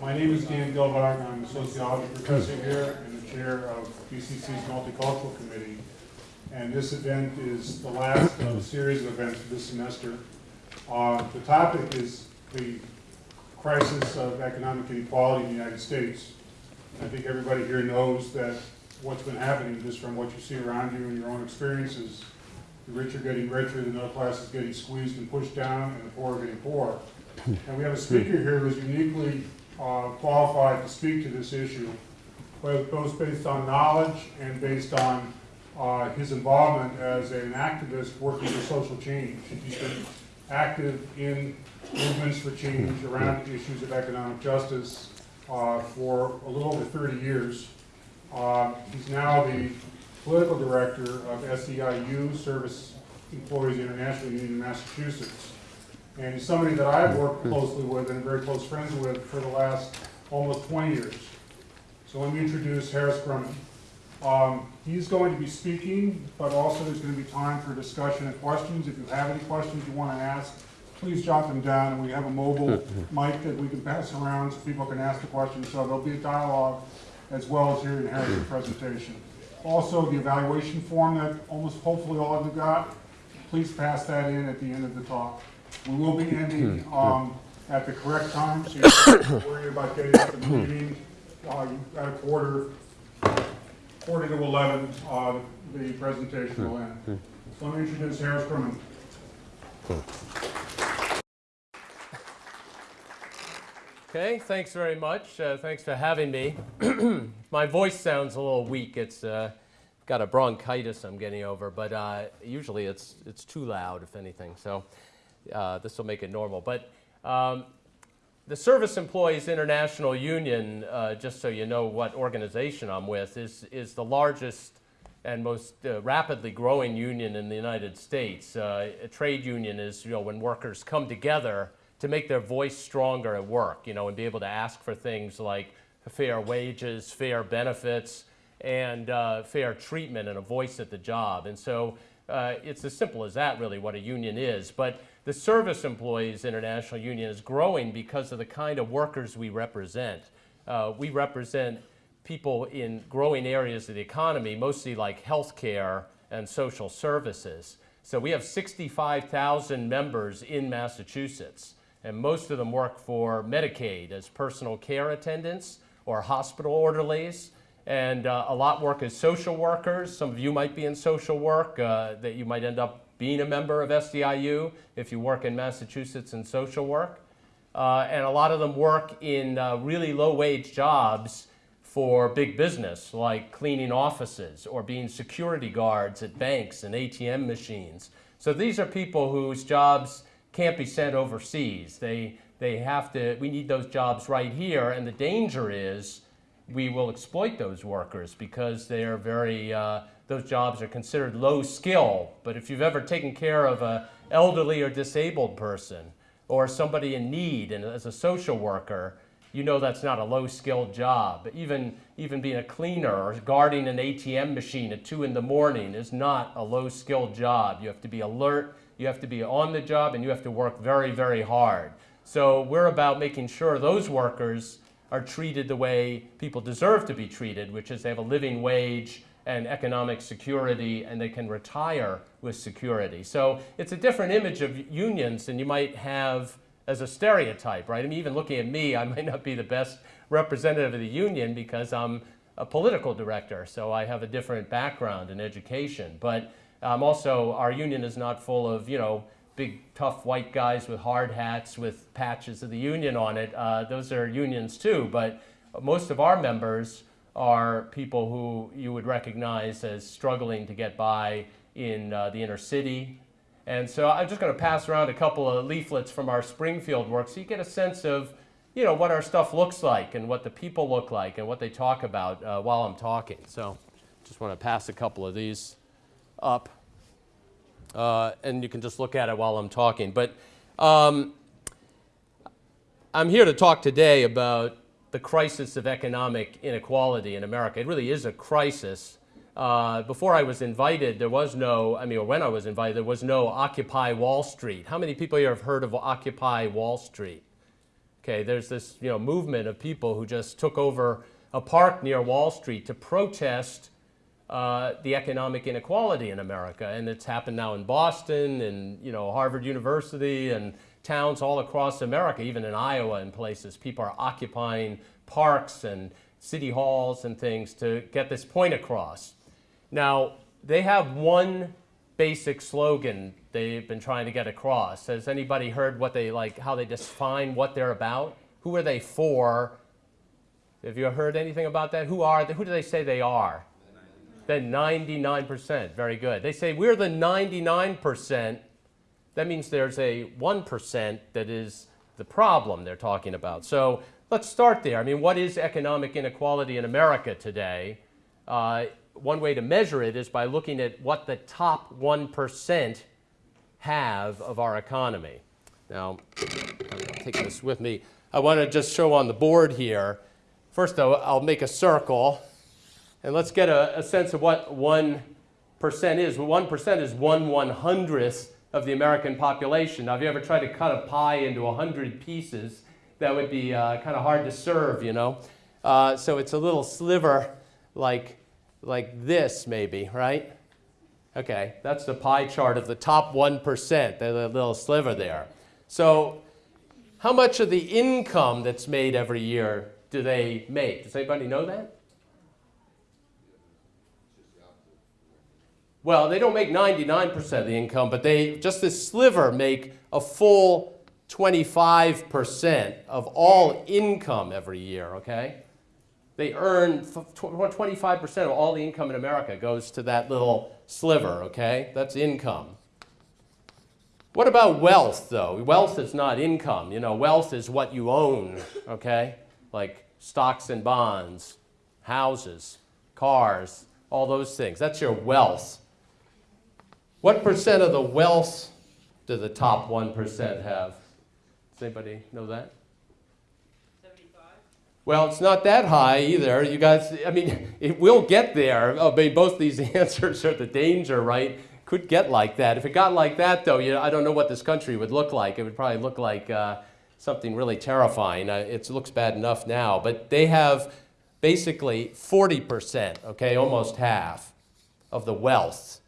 My name is Dan Gilbart, I'm a sociology professor here and the chair of BCC's Multicultural Committee. And this event is the last of a series of events this semester. Uh, The topic is the crisis of economic inequality in the United States. I think everybody here knows that what's been happening, just from what you see around you and your own experiences, the rich are getting richer, the middle class is getting squeezed and pushed down, and the poor are getting poorer. And we have a speaker here who's uniquely uh, qualified to speak to this issue, both based on knowledge and based on uh, his involvement as an activist working for social change. He's been active in movements for change around issues of economic justice uh, for a little over 30 years. Uh, He's now the political director of SEIU, Service Employees International Union in Massachusetts. And he's somebody that I've worked closely with and very close friends with for the last almost 20 years. So let me introduce Harris Gruman. Um, He's going to be speaking, but also there's going to be time for discussion and questions. If you have any questions you want to ask, please jot them down, and we have a mobile mic that we can pass around so people can ask the questions. So there'll be a dialogue as well as hearing Harris' presentation. Also, the evaluation form that almost hopefully all of you got, please pass that in at the end of the talk. We will be ending um, at the correct time, so you don't have to worry about getting up in the meeting uh, at a quarter, quarter to 11, uh, the presentation will end. So let me introduce Harris Gruman. Okay, thanks very much. Uh, thanks for having me. My voice sounds a little weak. It's uh, got a bronchitis I'm getting over, but uh, usually it's it's too loud, if anything. So uh, this will make it normal. But um, the Service Employees International Union, uh, just so you know what organization I'm with, is is the largest and most uh, rapidly growing union in the United States. Uh, a trade union is, you know, when workers come together to make their voice stronger at work, you know, and be able to ask for things like fair wages, fair benefits, and uh, fair treatment and a voice at the job. And so uh, it's as simple as that, really, what a union is. But the Service Employees International Union is growing because of the kind of workers we represent. Uh, we represent people in growing areas of the economy, mostly like healthcare and social services. So we have 65,000 members in Massachusetts, and most of them work for Medicaid as personal care attendants or hospital orderlies. And uh, a lot work as social workers. Some of you might be in social work, uh, that you might end up being a member of SEIU if you work in Massachusetts in social work. Uh, and a lot of them work in uh, really low wage jobs for big business, like cleaning offices or being security guards at banks and ATM machines. So these are people whose jobs can't be sent overseas. They, they have to, we need those jobs right here, and the danger is we will exploit those workers because they are very, uh, those jobs are considered low skill. But if you've ever taken care of an elderly or disabled person or somebody in need and as a social worker, you know that's not a low skilled job. Even, even being a cleaner or guarding an ATM machine at 2 in the morning is not a low skilled job. You have to be alert, you have to be on the job, and you have to work very, very hard. So we're about making sure those workers are treated the way people deserve to be treated, which is they have a living wage and economic security and they can retire with security. So it's a different image of unions than you might have as a stereotype, right? I mean, even looking at me, I might not be the best representative of the union because I'm a political director, so I have a different background in education. But um, also, our union is not full of, you know, big tough white guys with hard hats with patches of the union on it. Uh, those are unions too, but most of our members are people who you would recognize as struggling to get by in uh, the inner city. And so I'm just going to pass around a couple of leaflets from our Springfield work so you get a sense of you know, what our stuff looks like and what the people look like and what they talk about uh, while I'm talking. So just want to pass a couple of these up. Uh, and you can just look at it while I'm talking. But um, I'm here to talk today about the crisis of economic inequality in America. It really is a crisis. Uh, before I was invited, there was no, I mean, or when I was invited, there was no Occupy Wall Street. How many people here have heard of Occupy Wall Street? Okay, there's this you know movement of people who just took over a park near Wall Street to protest uh, the economic inequality in America, and it's happened now in Boston and you know Harvard University and towns all across America, even in Iowa and places. People are occupying parks and city halls and things to get this point across. Now they have one basic slogan they've been trying to get across. Has anybody heard what they like, how they define what they're about? Who are they for? Have you heard anything about that? Who are they? Who do they say they are? The 99%. Very good. They say we're the 99%. That means there's a 1% that is the problem they're talking about. So let's start there. I mean, what is economic inequality in America today? Uh, one way to measure it is by looking at what the top 1% have of our economy. Now, I'm taking this with me. I want to just show on the board here. First, though, I'll make a circle, and let's get a, a sense of what 1% is. Well, 1% is 1 one hundredth of the American population. Now, if you ever tried to cut a pie into 100 pieces, that would be uh, kind of hard to serve, you know. Uh, so it's a little sliver like, like this, maybe, right? Okay, that's the pie chart of the top 1%, the little sliver there. So how much of the income that's made every year do they make? Does anybody know that? Well, they don't make 99% of the income, but they, just this sliver, make a full 25% of all income every year, okay? They earn 25% of all the income in America goes to that little sliver, okay? That's income. What about wealth, though? Wealth is not income. You know, wealth is what you own, okay? Like stocks and bonds, houses, cars, all those things. That's your wealth. What percent of the wealth do the top 1% have? Does anybody know that? 75? Well, it's not that high either. You guys, I mean, it will get there. I mean, both these answers are the danger, right? Could get like that. If it got like that, though, you know, I don't know what this country would look like. It would probably look like uh, something really terrifying. Uh, it looks bad enough now, but they have basically 40%, okay, almost half of the wealth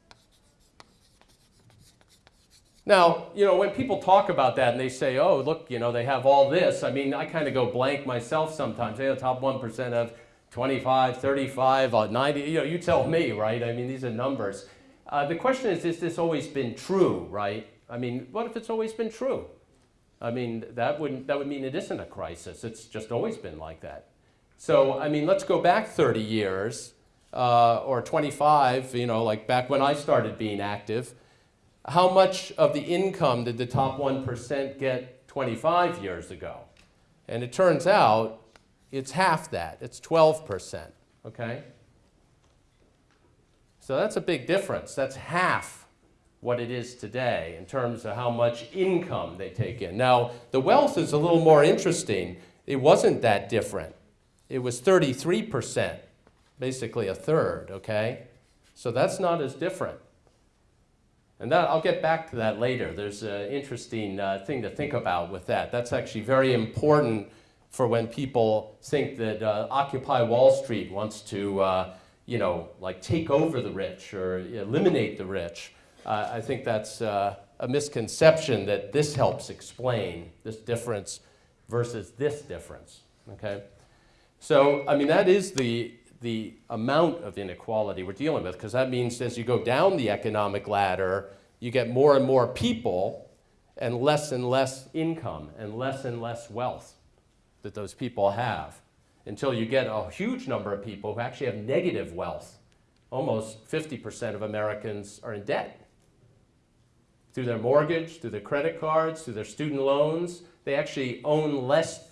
now, you know, when people talk about that and they say, oh, look, you know, they have all this, I mean, I kind of go blank myself sometimes. They have the top 1% of 25, 35, uh, 90, you know, you tell me, right? I mean, these are numbers. Uh, the question is, is this always been true, right? I mean, what if it's always been true? I mean, that, wouldn't, that would mean it isn't a crisis. It's just always been like that. So, I mean, let's go back 30 years uh, or 25, you know, like back when I started being active how much of the income did the top 1% get 25 years ago? And it turns out it's half that. It's 12%, okay? So that's a big difference. That's half what it is today in terms of how much income they take in. Now, the wealth is a little more interesting. It wasn't that different. It was 33%, basically a third, okay? So that's not as different. And that, I'll get back to that later. There's an interesting uh, thing to think about with that. That's actually very important for when people think that uh, Occupy Wall Street wants to, uh, you know, like take over the rich or eliminate the rich. Uh, I think that's uh, a misconception that this helps explain this difference versus this difference, okay? So, I mean, that is the, the amount of inequality we're dealing with, because that means as you go down the economic ladder, you get more and more people and less and less income and less and less wealth that those people have until you get a huge number of people who actually have negative wealth. Almost 50% of Americans are in debt. Through their mortgage, through their credit cards, through their student loans, they actually own less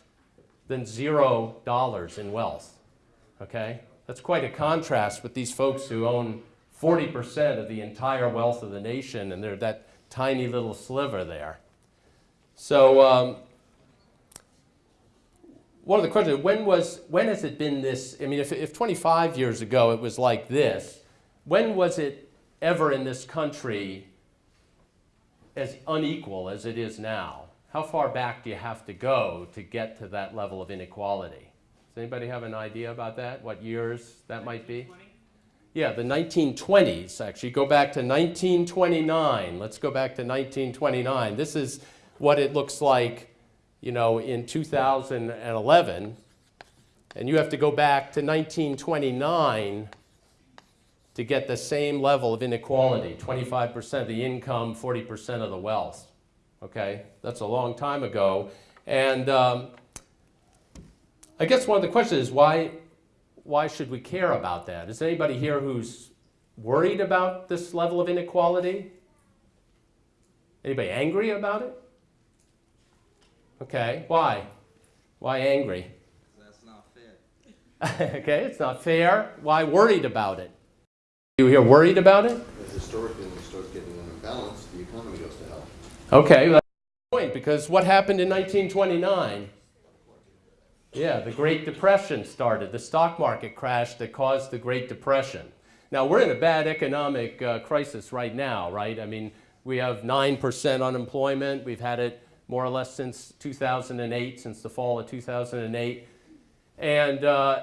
than zero dollars in wealth. Okay? That's quite a contrast with these folks who own 40% of the entire wealth of the nation, and they're that tiny little sliver there. So um, one of the questions, when, was, when has it been this, I mean, if, if 25 years ago it was like this, when was it ever in this country as unequal as it is now? how far back do you have to go to get to that level of inequality? Does anybody have an idea about that? What years that might be? Yeah, the 1920s, actually. Go back to 1929. Let's go back to 1929. This is what it looks like, you know, in 2011. And you have to go back to 1929 to get the same level of inequality 25% of the income, 40% of the wealth. Okay? That's a long time ago. And um, I guess one of the questions is why, why should we care about that? Is anybody here who's worried about this level of inequality? Anybody angry about it? Okay, why? Why angry? That's not fair. okay, it's not fair. Why worried about it? You here worried about it? But historically, when it starts getting unbalanced, the economy goes to hell. Okay, that's the point because what happened in 1929? Yeah, the Great Depression started. The stock market crashed that caused the Great Depression. Now, we're in a bad economic uh, crisis right now, right? I mean, we have 9% unemployment. We've had it more or less since 2008, since the fall of 2008. And uh,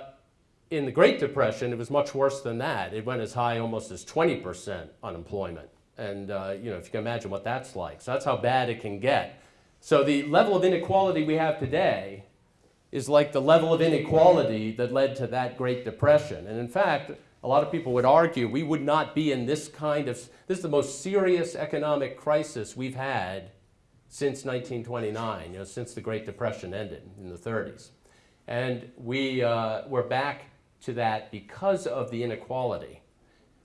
in the Great Depression, it was much worse than that. It went as high almost as 20% unemployment. And uh, you know, if you can imagine what that's like. So that's how bad it can get. So the level of inequality we have today is like the level of inequality that led to that Great Depression. And in fact, a lot of people would argue we would not be in this kind of, this is the most serious economic crisis we've had since 1929, you know, since the Great Depression ended in the 30s. And we, uh, we're back to that because of the inequality.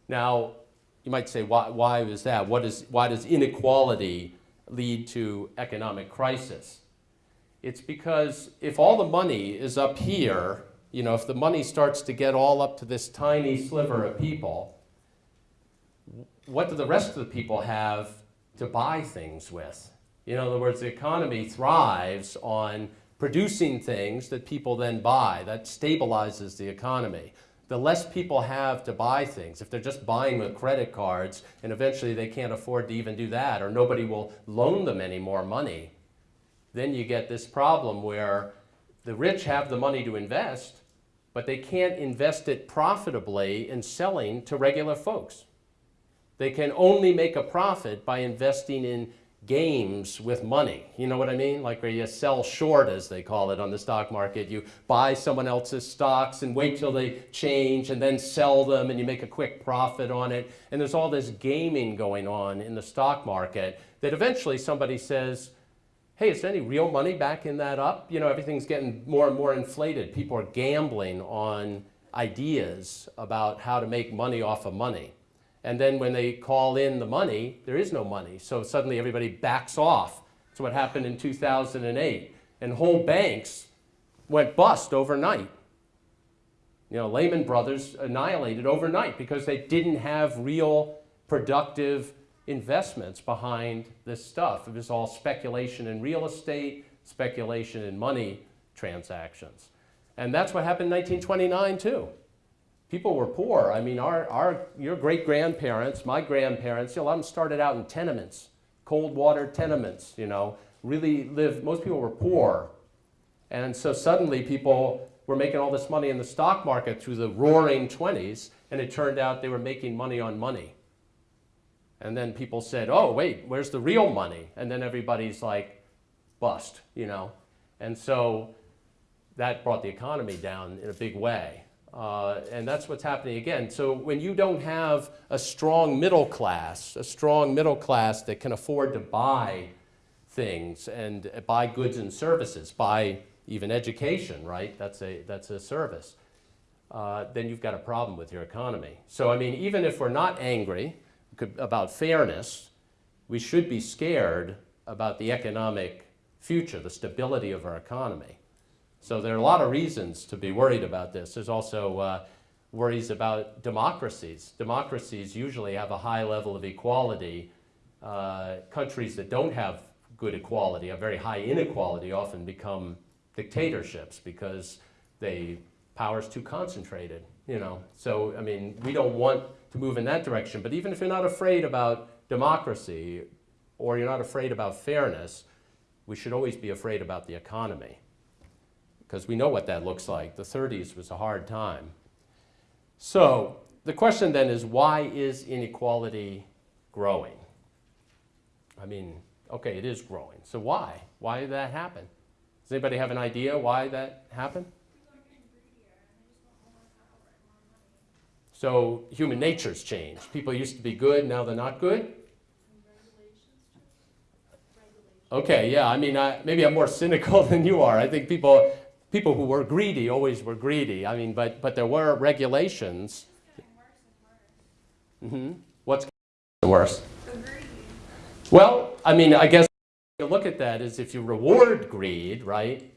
Now, you might say, why, why is that? What is, why does inequality lead to economic crisis? It's because if all the money is up here, you know, if the money starts to get all up to this tiny sliver of people, what do the rest of the people have to buy things with? In other words, the economy thrives on producing things that people then buy. That stabilizes the economy. The less people have to buy things, if they're just buying with credit cards and eventually they can't afford to even do that or nobody will loan them any more money, then you get this problem where the rich have the money to invest, but they can't invest it profitably in selling to regular folks. They can only make a profit by investing in games with money. You know what I mean? Like where you sell short, as they call it on the stock market. You buy someone else's stocks and wait till they change and then sell them and you make a quick profit on it. And there's all this gaming going on in the stock market that eventually somebody says, hey, is there any real money backing that up? You know, everything's getting more and more inflated. People are gambling on ideas about how to make money off of money. And then when they call in the money, there is no money. So suddenly everybody backs off. That's what happened in 2008. And whole banks went bust overnight. You know, Lehman Brothers annihilated overnight because they didn't have real productive investments behind this stuff. It was all speculation in real estate, speculation in money transactions. And that's what happened in 1929 too. People were poor. I mean, our, our, your great-grandparents, my grandparents, a lot of them started out in tenements, cold water tenements, you know, really lived, most people were poor. And so suddenly people were making all this money in the stock market through the roaring 20s, and it turned out they were making money on money. And then people said, oh, wait, where's the real money? And then everybody's like, bust, you know. And so that brought the economy down in a big way. Uh, and that's what's happening again. So when you don't have a strong middle class, a strong middle class that can afford to buy things and buy goods and services, buy even education, right? That's a, that's a service. Uh, then you've got a problem with your economy. So I mean, even if we're not angry about fairness, we should be scared about the economic future, the stability of our economy. So there are a lot of reasons to be worried about this. There's also uh, worries about democracies. Democracies usually have a high level of equality. Uh, countries that don't have good equality, have very high inequality, often become dictatorships because they power's too concentrated. You know, so I mean, we don't want to move in that direction. But even if you're not afraid about democracy, or you're not afraid about fairness, we should always be afraid about the economy because we know what that looks like. The 30s was a hard time. So the question then is why is inequality growing? I mean, okay, it is growing. So why? Why did that happen? Does anybody have an idea why that happened? So human nature's changed. People used to be good, now they're not good? Okay, yeah, I mean, I, maybe I'm more cynical than you are. I think people, people who were greedy always were greedy. I mean, but, but there were regulations. hmm What's getting worse? Well, I mean, I guess you look at that is if you reward greed, right,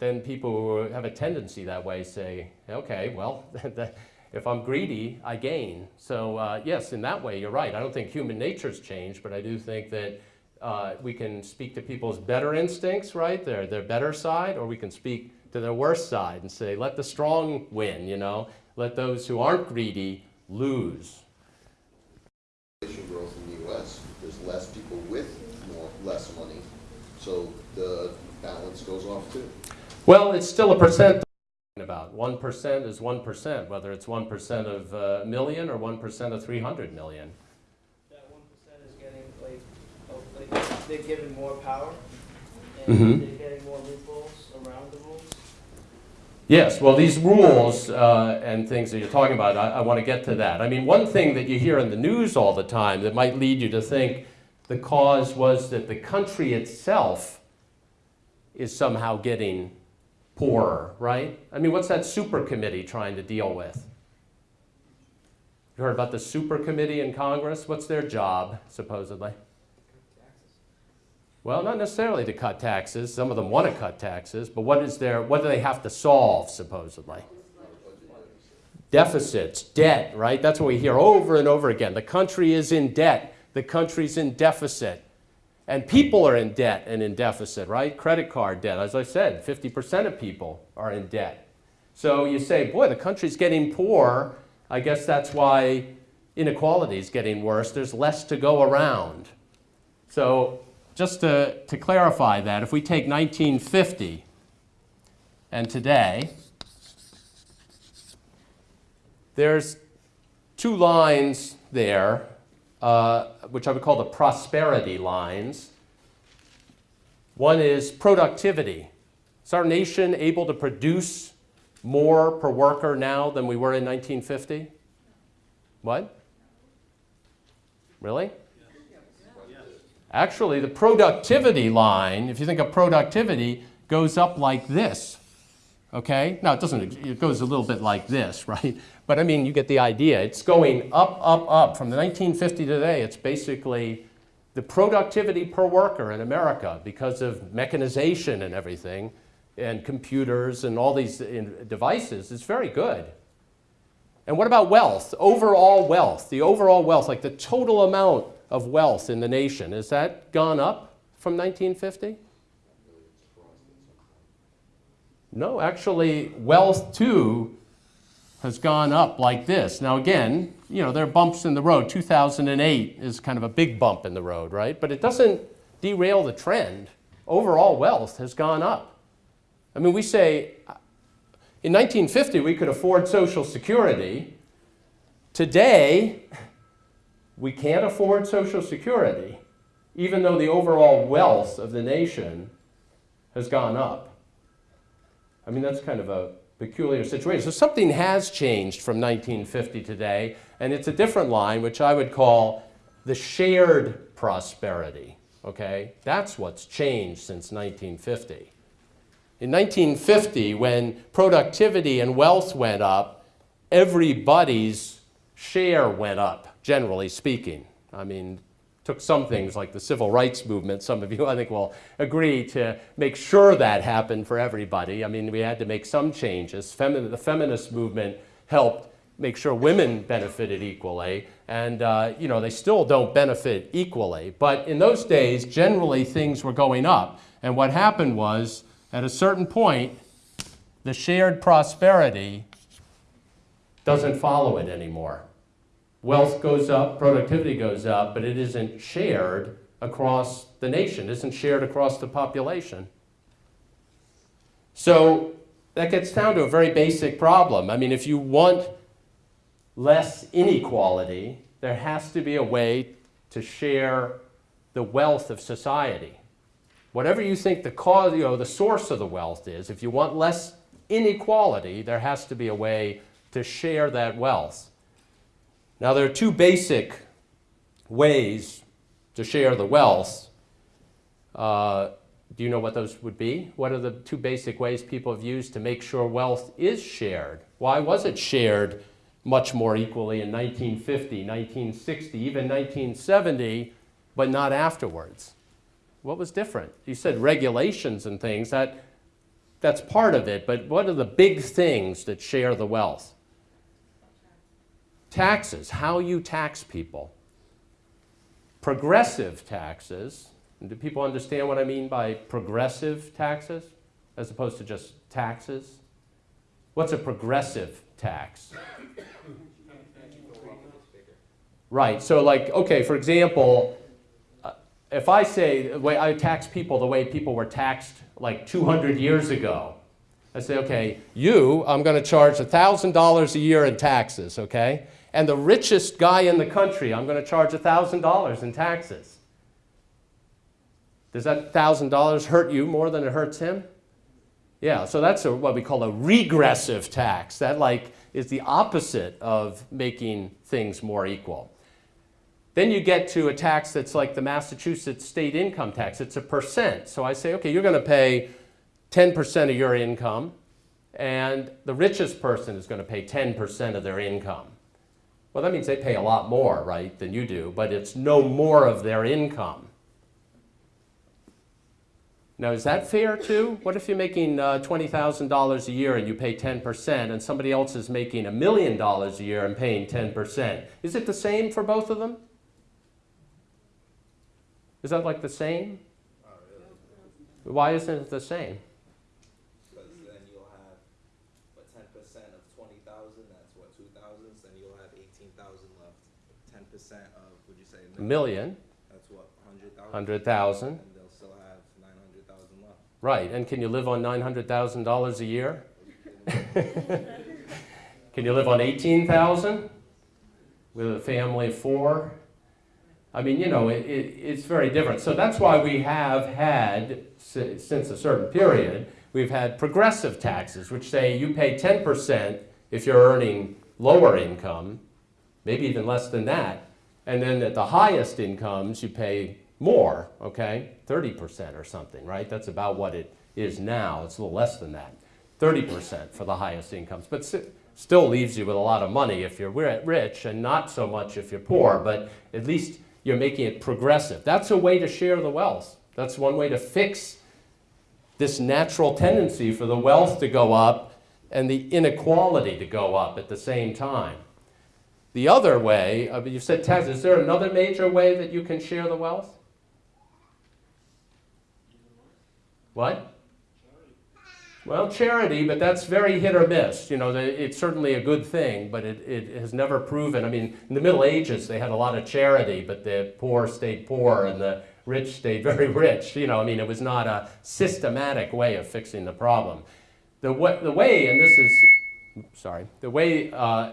then people who have a tendency that way say, okay, well, if I'm greedy, I gain. So uh, yes, in that way, you're right. I don't think human nature's changed, but I do think that uh, we can speak to people's better instincts, right, their, their better side, or we can speak to their worst side and say, let the strong win, you know, let those who aren't greedy lose. Growth in the US, there's less people with more, less money, so the balance goes off too. Well, it's still a percent about. 1% is 1%, whether it's 1% of a million or 1% of 300 million. That one percent is getting like, like, they're given more power, Mhm. they're getting more loopholes around the rules. Yes, well, these rules uh, and things that you're talking about, I, I want to get to that. I mean, one thing that you hear in the news all the time that might lead you to think the cause was that the country itself is somehow getting poorer, right? I mean, what's that super committee trying to deal with? You heard about the super committee in Congress? What's their job, supposedly? Well, not necessarily to cut taxes. Some of them want to cut taxes, but what is their, what do they have to solve, supposedly? Deficits, debt, right? That's what we hear over and over again. The country is in debt. The country's in deficit. And people are in debt and in deficit, right? Credit card debt. As I said, 50% of people are in debt. So you say, boy, the country's getting poor. I guess that's why inequality is getting worse. There's less to go around. So just to, to clarify that, if we take 1950 and today, there's two lines there, uh, which I would call the prosperity lines. One is productivity. Is our nation able to produce more per worker now than we were in 1950? What? Really? Actually, the productivity line, if you think of productivity, goes up like this. Okay? Now, it doesn't, it goes a little bit like this, right? But I mean, you get the idea. It's going up, up, up. From the 1950 to today, it's basically the productivity per worker in America because of mechanization and everything, and computers and all these in- devices is very good. And what about wealth? Overall wealth, the overall wealth, like the total amount of wealth in the nation, has that gone up from 1950? No, actually, wealth too has gone up like this. Now again, you know, there are bumps in the road. 2008 is kind of a big bump in the road, right? But it doesn't derail the trend. Overall wealth has gone up. I mean, we say uh, in 1950 we could afford Social Security. Today, we can't afford Social Security, even though the overall wealth of the nation has gone up. I mean, that's kind of a peculiar situation. So something has changed from 1950 today, and it's a different line, which I would call the shared prosperity. Okay? That's what's changed since 1950. In 1950, when productivity and wealth went up, everybody's share went up, generally speaking. I mean, took some things like the civil rights movement, some of you I think will agree to make sure that happened for everybody. I mean, we had to make some changes. The feminist movement helped make sure women benefited equally, and uh, you know, they still don't benefit equally. But in those days, generally things were going up. And what happened was, at a certain point, the shared prosperity doesn't follow it anymore. Wealth goes up, productivity goes up, but it isn't shared across the nation, isn't shared across the population. So that gets down to a very basic problem. I mean, if you want less inequality, there has to be a way to share the wealth of society. Whatever you think the cause, you know, the source of the wealth is, if you want less inequality, there has to be a way to share that wealth. Now, there are two basic ways to share the wealth. Uh, do you know what those would be? What are the two basic ways people have used to make sure wealth is shared? Why was it shared much more equally in 1950, 1960, even 1970, but not afterwards? What was different? You said regulations and things, that, that's part of it, but what are the big things that share the wealth? Taxes, how you tax people. Progressive taxes, do people understand what I mean by progressive taxes as opposed to just taxes? What's a progressive tax? Right, so like, okay, for example, uh, if I say, the way I tax people the way people were taxed like 200 years ago, I say, okay, you, I'm going to charge $1,000 a year in taxes, okay? And the richest guy in the country, I'm going to charge $1,000 in taxes. Does that $1,000 hurt you more than it hurts him? Yeah, so that's a, what we call a regressive tax. That like is the opposite of making things more equal. Then you get to a tax that's like the Massachusetts state income tax. It's a percent. So I say, okay, you're going to pay 10% of your income, and the richest person is going to pay 10% of their income. Well, that means they pay a lot more, right, than you do, but it's no more of their income. Now, is that fair too? What if you're making uh, $20,000 a year and you pay 10%, and somebody else is making a million dollars a year and paying 10%? Is it the same for both of them? Is that like the same? Why isn't it the same? Because then you'll have, what, ten percent of twenty thousand, that's what, two thousands, then you'll have eighteen thousand left. Ten percent of, would you say, A million? That's what, hundred thousand? 100,000. And they'll still have nine hundred thousand left. Right, and can you live on $900,000 a year? Can you live on 18,000 with a family of four? I mean, you know, it, it, it's very different. So that's why we have had, since a certain period, we've had progressive taxes, which say you pay 10% if you're earning lower income, maybe even less than that. And then at the highest incomes, you pay more, okay? 30% or something, right? That's about what it is now. It's a little less than that. 30% for the highest incomes. But still leaves you with a lot of money if you're rich and not so much if you're poor, but at least you're making it progressive. That's a way to share the wealth. That's one way to fix this natural tendency for the wealth to go up and the inequality to go up at the same time. The other way, uh, you said tax, is there another major way that you can share the wealth? What? Well, charity, but that's very hit or miss. You know, it's certainly a good thing, but it, it has never proven. I mean, in the Middle Ages, they had a lot of charity, but the poor stayed poor and the rich stayed very rich. You know, I mean, it was not a systematic way of fixing the problem. The way, the way and this is, sorry, the way uh,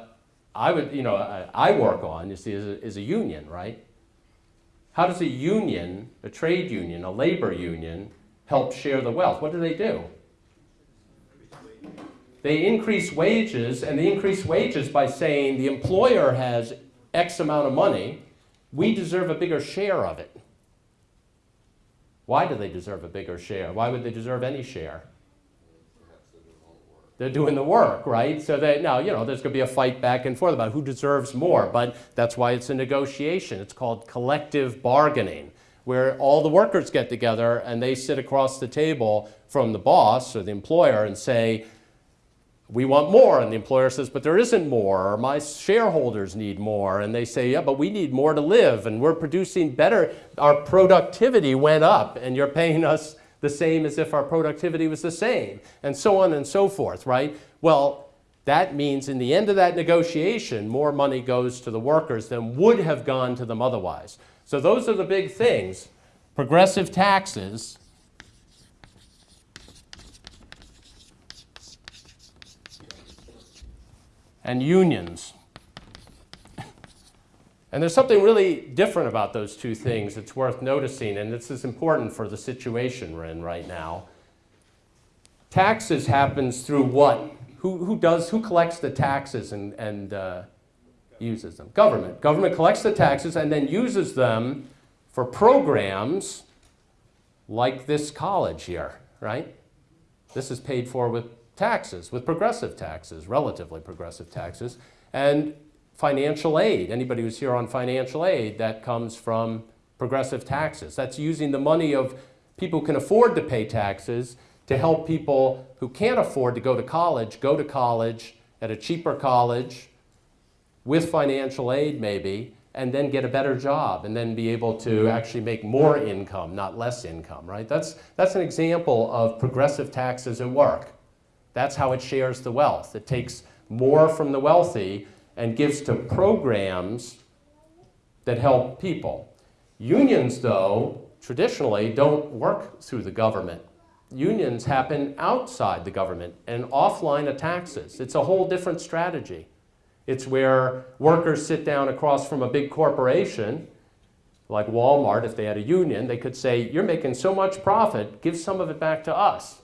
I would, you know, I, I work on, see, is a, is a union, right? How does a union, a trade union, a labor union, help share the wealth? What do they do? They increase wages, and they increase wages by saying the employer has X amount of money, we deserve a bigger share of it. Why do they deserve a bigger share? Why would they deserve any share? They're doing the work, right? So they now, you know, there's going to be a fight back and forth about who deserves more, but that's why it's a negotiation. It's called collective bargaining, where all the workers get together and they sit across the table from the boss or the employer and say, we want more. And the employer says, but there isn't more, or my shareholders need more. And they say, yeah, but we need more to live, and we're producing better. Our productivity went up, and you're paying us the same as if our productivity was the same, and so on and so forth, right? Well, that means in the end of that negotiation, more money goes to the workers than would have gone to them otherwise. So those are the big things. progressive taxes and unions. And there's something really different about those two things that's worth noticing, and this is important for the situation we're in right now. Taxes happens through what? Who, who does, who collects the taxes and, and uh, uses them? Government. Government collects the taxes and then uses them for programs like this college here, right? This is paid for with taxes, with progressive taxes, relatively progressive taxes, and financial aid. Anybody who's here on financial aid, that comes from progressive taxes. That's using the money of people who can afford to pay taxes to help people who can't afford to go to college, go to college at a cheaper college with financial aid maybe, and then get a better job and then be able to mm-hmm. actually make more income, not less income, right? That's, that's an example of progressive taxes at work. That's how it shares the wealth. It takes more from the wealthy and gives to programs that help people. Unions, though, traditionally don't work through the government. Unions happen outside the government and offline of taxes. It's a whole different strategy. It's where workers sit down across from a big corporation, like Walmart, if they had a union, they could say, you're making so much profit, give some of it back to us.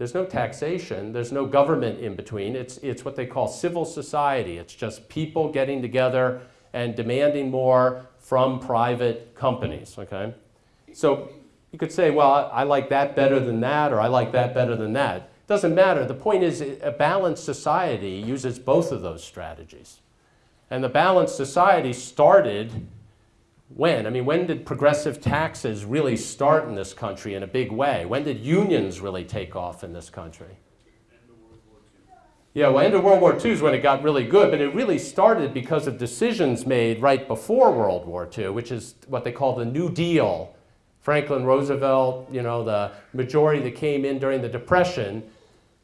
There's no taxation, there's no government in between. It's, it's what they call civil society. It's just people getting together and demanding more from private companies, okay? So you could say, well, I like that better than that, or I like that better than that. Doesn't matter. The point is a balanced society uses both of those strategies. And the balanced society started when? I mean, when did progressive taxes really start in this country in a big way? When did unions really take off in this country? Yeah, well, end of World War II is when it got really good, but it really started because of decisions made right before World War II, which is what they call the New Deal. Franklin Roosevelt, you know, the majority that came in during the Depression,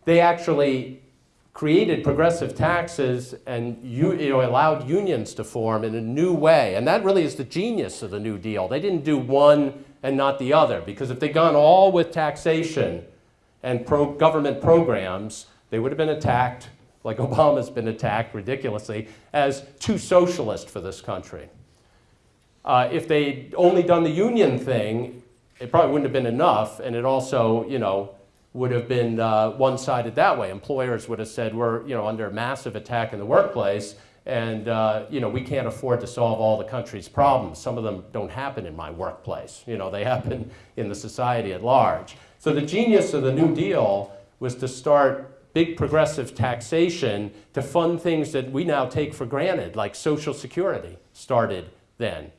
they actually created progressive taxes and you, you know, allowed unions to form in a new way. And that really is the genius of the New Deal. They didn't do one and not the other, because if they'd gone all with taxation and pro government programs, they would have been attacked, like Obama's been attacked ridiculously, as too socialist for this country. Uh, if they'd only done the union thing, it probably wouldn't have been enough, and it also, you know, would have been uh, one-sided that way. Employers would have said, we're you know, under massive attack in the workplace, and uh, you know, we can't afford to solve all the country's problems. Some of them don't happen in my workplace. You know, they happen in the society at large. So the genius of the New Deal was to start big progressive taxation to fund things that we now take for granted, like Social Security started then.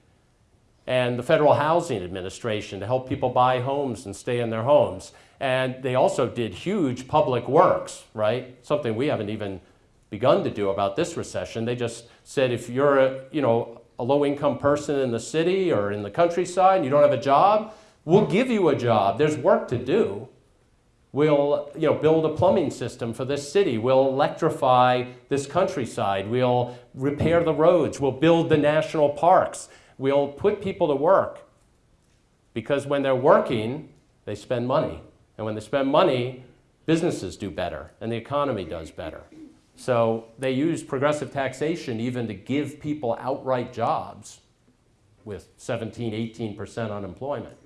And the Federal Housing Administration to help people buy homes and stay in their homes. And they also did huge public works, right? Something we haven't even begun to do about this recession. They just said if you're a, you know, a low-income person in the city or in the countryside and you don't have a job, we'll give you a job. There's work to do. We'll you know, build a plumbing system for this city. We'll electrify this countryside. We'll repair the roads. We'll build the national parks. We'll put people to work. Because when they're working, they spend money. And when they spend money, businesses do better and the economy does better. So they use progressive taxation even to give people outright jobs with 17, 18% unemployment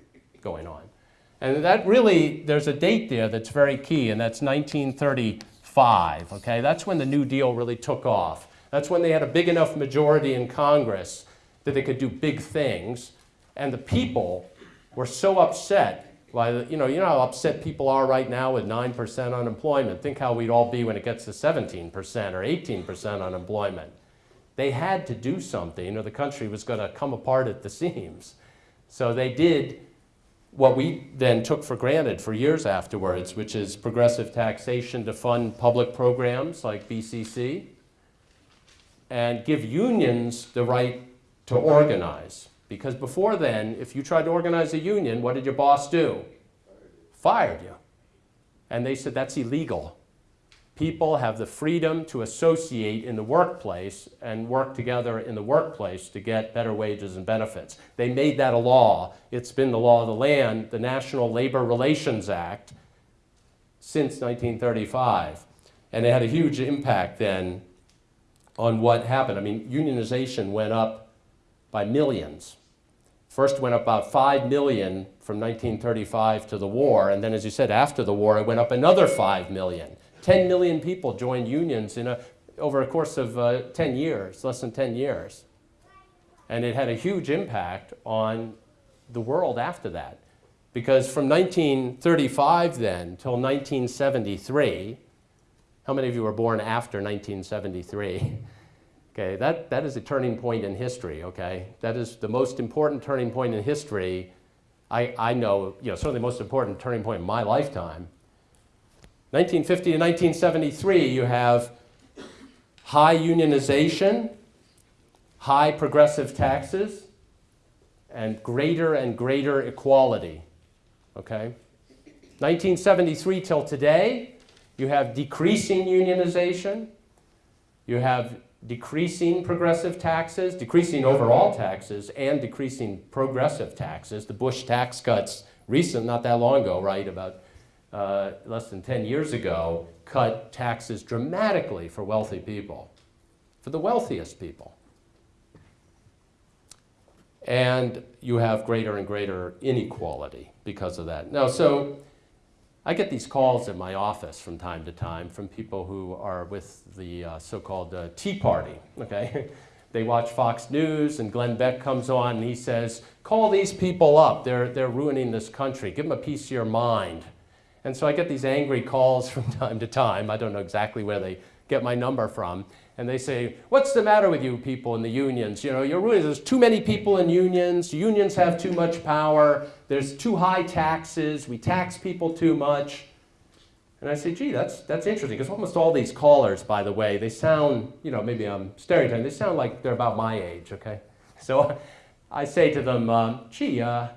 going on. And that really, there's a date there that's very key, and that's 1935, okay? That's when the New Deal really took off. That's when they had a big enough majority in Congress that they could do big things, and the people were so upset why, you know, you know how upset people are right now with 9% unemployment. Think how we'd all be when it gets to 17% or 18% unemployment. They had to do something or the country was going to come apart at the seams. So they did what we then took for granted for years afterwards, which is progressive taxation to fund public programs like BCC and give unions the right to organize. Because before then, if you tried to organize a union, what did your boss do? Fired you. And they said, that's illegal. people have the freedom to associate in the workplace and work together in the workplace to get better wages and benefits. They made that a law. It's been the law of the land, the National Labor Relations Act, since 1935. And it had a huge impact then on what happened. I mean, unionization went up by millions. First went up about 5 million from 1935 to the war, and then as you said, after the war, it went up another 5 million. 10 million people joined unions in a, over a course of uh, 10 years, less than 10 years. And it had a huge impact on the world after that. Because from 1935 then till 1973, how many of you were born after 1973? Okay, that, that is a turning point in history, okay? That is the most important turning point in history. I, I know, you know, certainly the most important turning point in my lifetime. 1950 to 1973, you have high unionization, high progressive taxes, and greater and greater equality, okay? 1973 till today, you have decreasing unionization, you have decreasing progressive taxes, decreasing overall taxes, and decreasing progressive taxes. The Bush tax cuts, recent, not that long ago, right, about uh, less than 10 years ago, cut taxes dramatically for wealthy people, for the wealthiest people. And you have greater and greater inequality because of that. Now, so I get these calls in my office from time to time from people who are with the uh, so-called uh, Tea Party, okay? they watch Fox News and Glenn Beck comes on and he says, call these people up, they're, they're ruining this country, give them a piece of your mind. And so I get these angry calls from time to time, I don't know exactly where they get my number from, and they say, what's the matter with you people in the unions? You know, you're ruining, there's too many people in unions, unions have too much power, there's too high taxes, we tax people too much. And I say, gee, that's, that's interesting, because almost all these callers, by the way, they sound, you know, maybe I'm stereotyping, they sound like they're about my age, okay? So I say to them, um, gee, uh,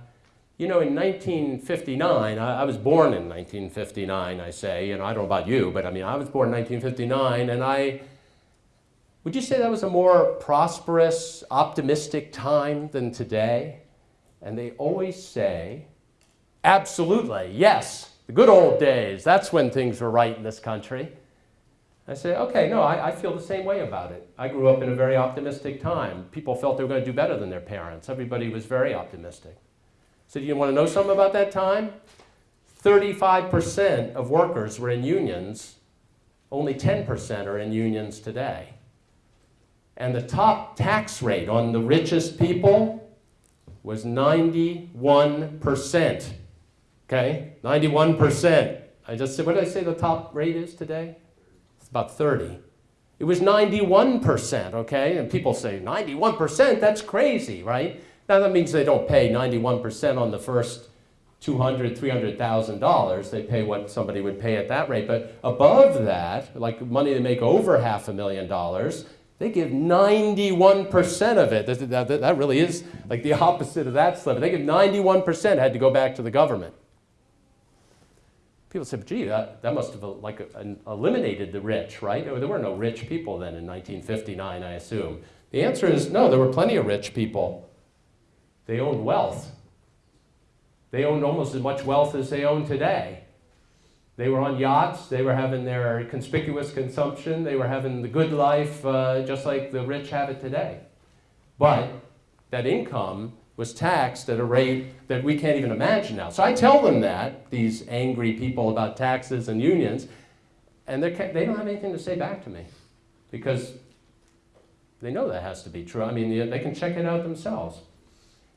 you know, in 1959, I, I, was born in 1959, I say, you know, I don't know about you, but I mean, I was born in 1959, and I, would you say that was a more prosperous, optimistic time than today? And they always say, absolutely, yes, the good old days, that's when things were right in this country. I say, okay, no, I, I, feel the same way about it. I grew up in a very optimistic time. People felt they were going to do better than their parents. Everybody was very optimistic. So do you want to know something about that time? 35% of workers were in unions. Only 10% are in unions today. And the top tax rate on the richest people was 91%. Okay, 91%. I just said, what did I say the top rate is today? It's about 30. It was 91%, okay? And people say, 91%, that's crazy, right? Now that means they don't pay 91% on the first $200,000, $300,000. They pay what somebody would pay at that rate. But above that, like money they make over half a million dollars, they give 91% of it. That, really is like the opposite of that sliver. They give 91% had to go back to the government. People said, gee, that, that must have uh, like eliminated the rich, right? There were no rich people then in 1959, I assume. The answer is no, there were plenty of rich people. They owned wealth. They owned almost as much wealth as they own today. They were on yachts, they were having their conspicuous consumption, they were having the good life uh, just like the rich have it today. But that income was taxed at a rate that we can't even imagine now. So I tell them that, these angry people about taxes and unions, and they don't have anything to say back to me because they know that has to be true. I mean, they can check it out themselves.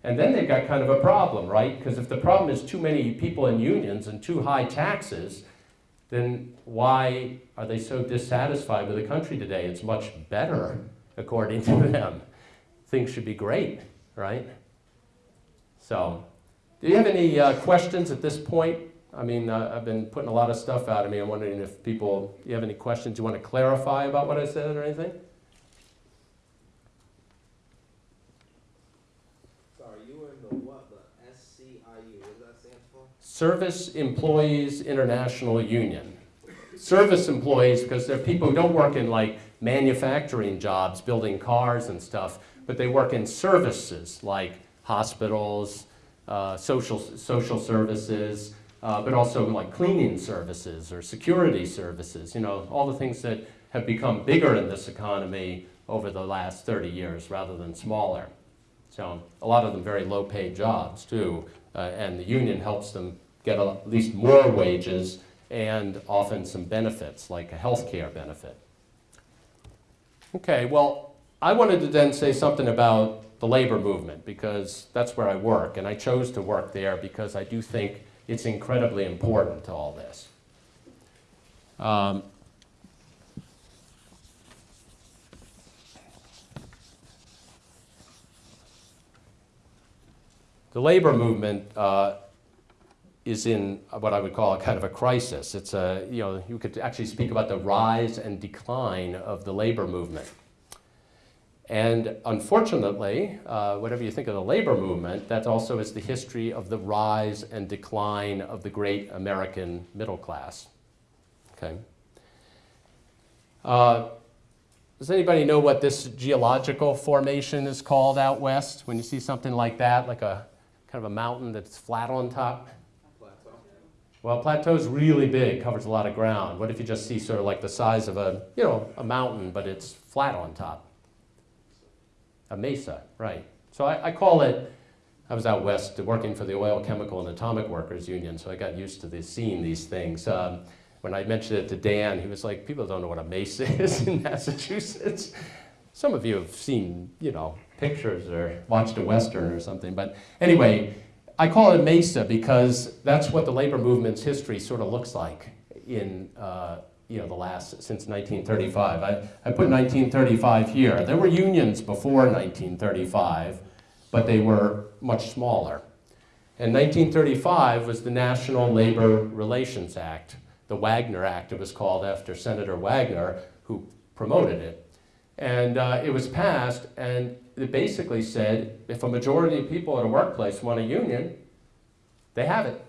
And then they've got kind of a problem, right? Because if the problem is too many people in unions and too high taxes, then why are they so dissatisfied with the country today? It's much better, according to them. Things should be great, right? So, do you have any uh, questions at this point? I mean, uh, I've been putting a lot of stuff out of me. I'm wondering if people, you have any questions you want to clarify about what I said or anything? SEIU, what does that stand for? Service Employees International Union. service employees because they're people who don't work in like manufacturing jobs, building cars and stuff, but they work in services like hospitals, uh, social, social services, uh, but also like cleaning services or security services, you know, all the things that have become bigger in this economy over the last 30 years rather than smaller. So a lot of them very low paid jobs too, uh, and the union helps them get a- at least more wages and often some benefits like a health care benefit. Okay, well, I wanted to then say something about the labor movement because that's where I work, and I chose to work there because I do think it's incredibly important to all this. Um, the labor movement uh, is in what I would call a kind of a crisis. It's a, you know, you could actually speak about the rise and decline of the labor movement. And unfortunately, uh, whatever you think of the labor movement, that also is the history of the rise and decline of the great American middle class. Okay. Uh, does anybody know what this geological formation is called out west? When you see something like that, like a kind of a mountain that's flat on top? Well, plateau's really big, covers a lot of ground. What if you just see sort of like the size of a, you know, a mountain, but it's flat on top? A mesa, right. So I, I call it, I was out west working for the Oil, Chemical, and Atomic Workers Union, so I got used to this, seeing these things. Um, when I mentioned it to Dan, he was like, people don't know what a mesa is in Massachusetts. Some of you have seen, you know, pictures or watched a Western or something. But anyway, I call it mesa because that's what the labor movement's history sort of looks like in, uh, you know, the last, since 1935. I, I put 1935 here. There were unions before 1935, but they were much smaller. And 1935 was the National Labor Relations Act, the Wagner Act it was called after Senator Wagner, who promoted it. And uh, it was passed, and it basically said if a majority of people at a workplace want a union, they have it.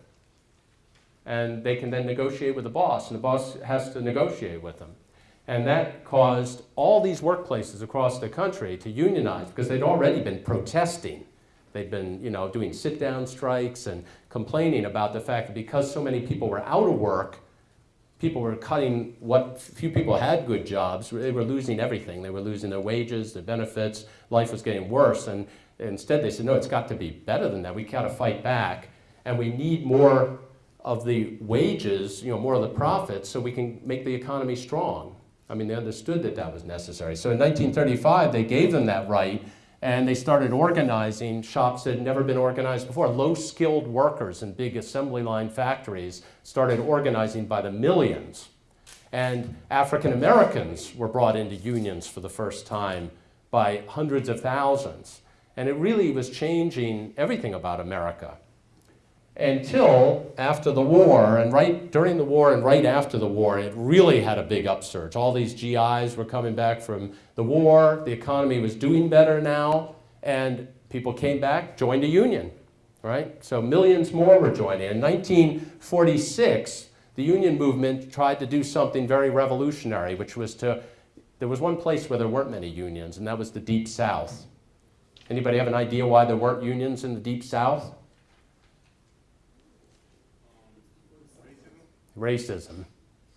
And they can then negotiate with the boss, and the boss has to negotiate with them. And that caused all these workplaces across the country to unionize because they'd already been protesting. They'd been, you know, doing sit-down strikes and complaining about the fact that because so many people were out of work, people were cutting what few people had good jobs. They were losing everything. They were losing their wages, their benefits. Life was getting worse. And instead, they said, no, it's got to be better than that. We got to fight back. And we need more of the wages, you know, more of the profits so we can make the economy strong. I mean, they understood that that was necessary. So in 1935, they gave them that right. And they started organizing shops that had never been organized before. Low-skilled workers in big assembly line factories started organizing by the millions. And African Americans were brought into unions for the first time by hundreds of thousands. And it really was changing everything about America. Until after the war, and right during the war and right after the war, it really had a big upsurge. All these GIs were coming back from the war, the economy was doing better now, and people came back, joined a union, right? So millions more were joining. In 1946, the union movement tried to do something very revolutionary, which was to, there was one place where there weren't many unions, and that was the Deep South. Anybody have an idea why there weren't unions in the Deep South? Racism,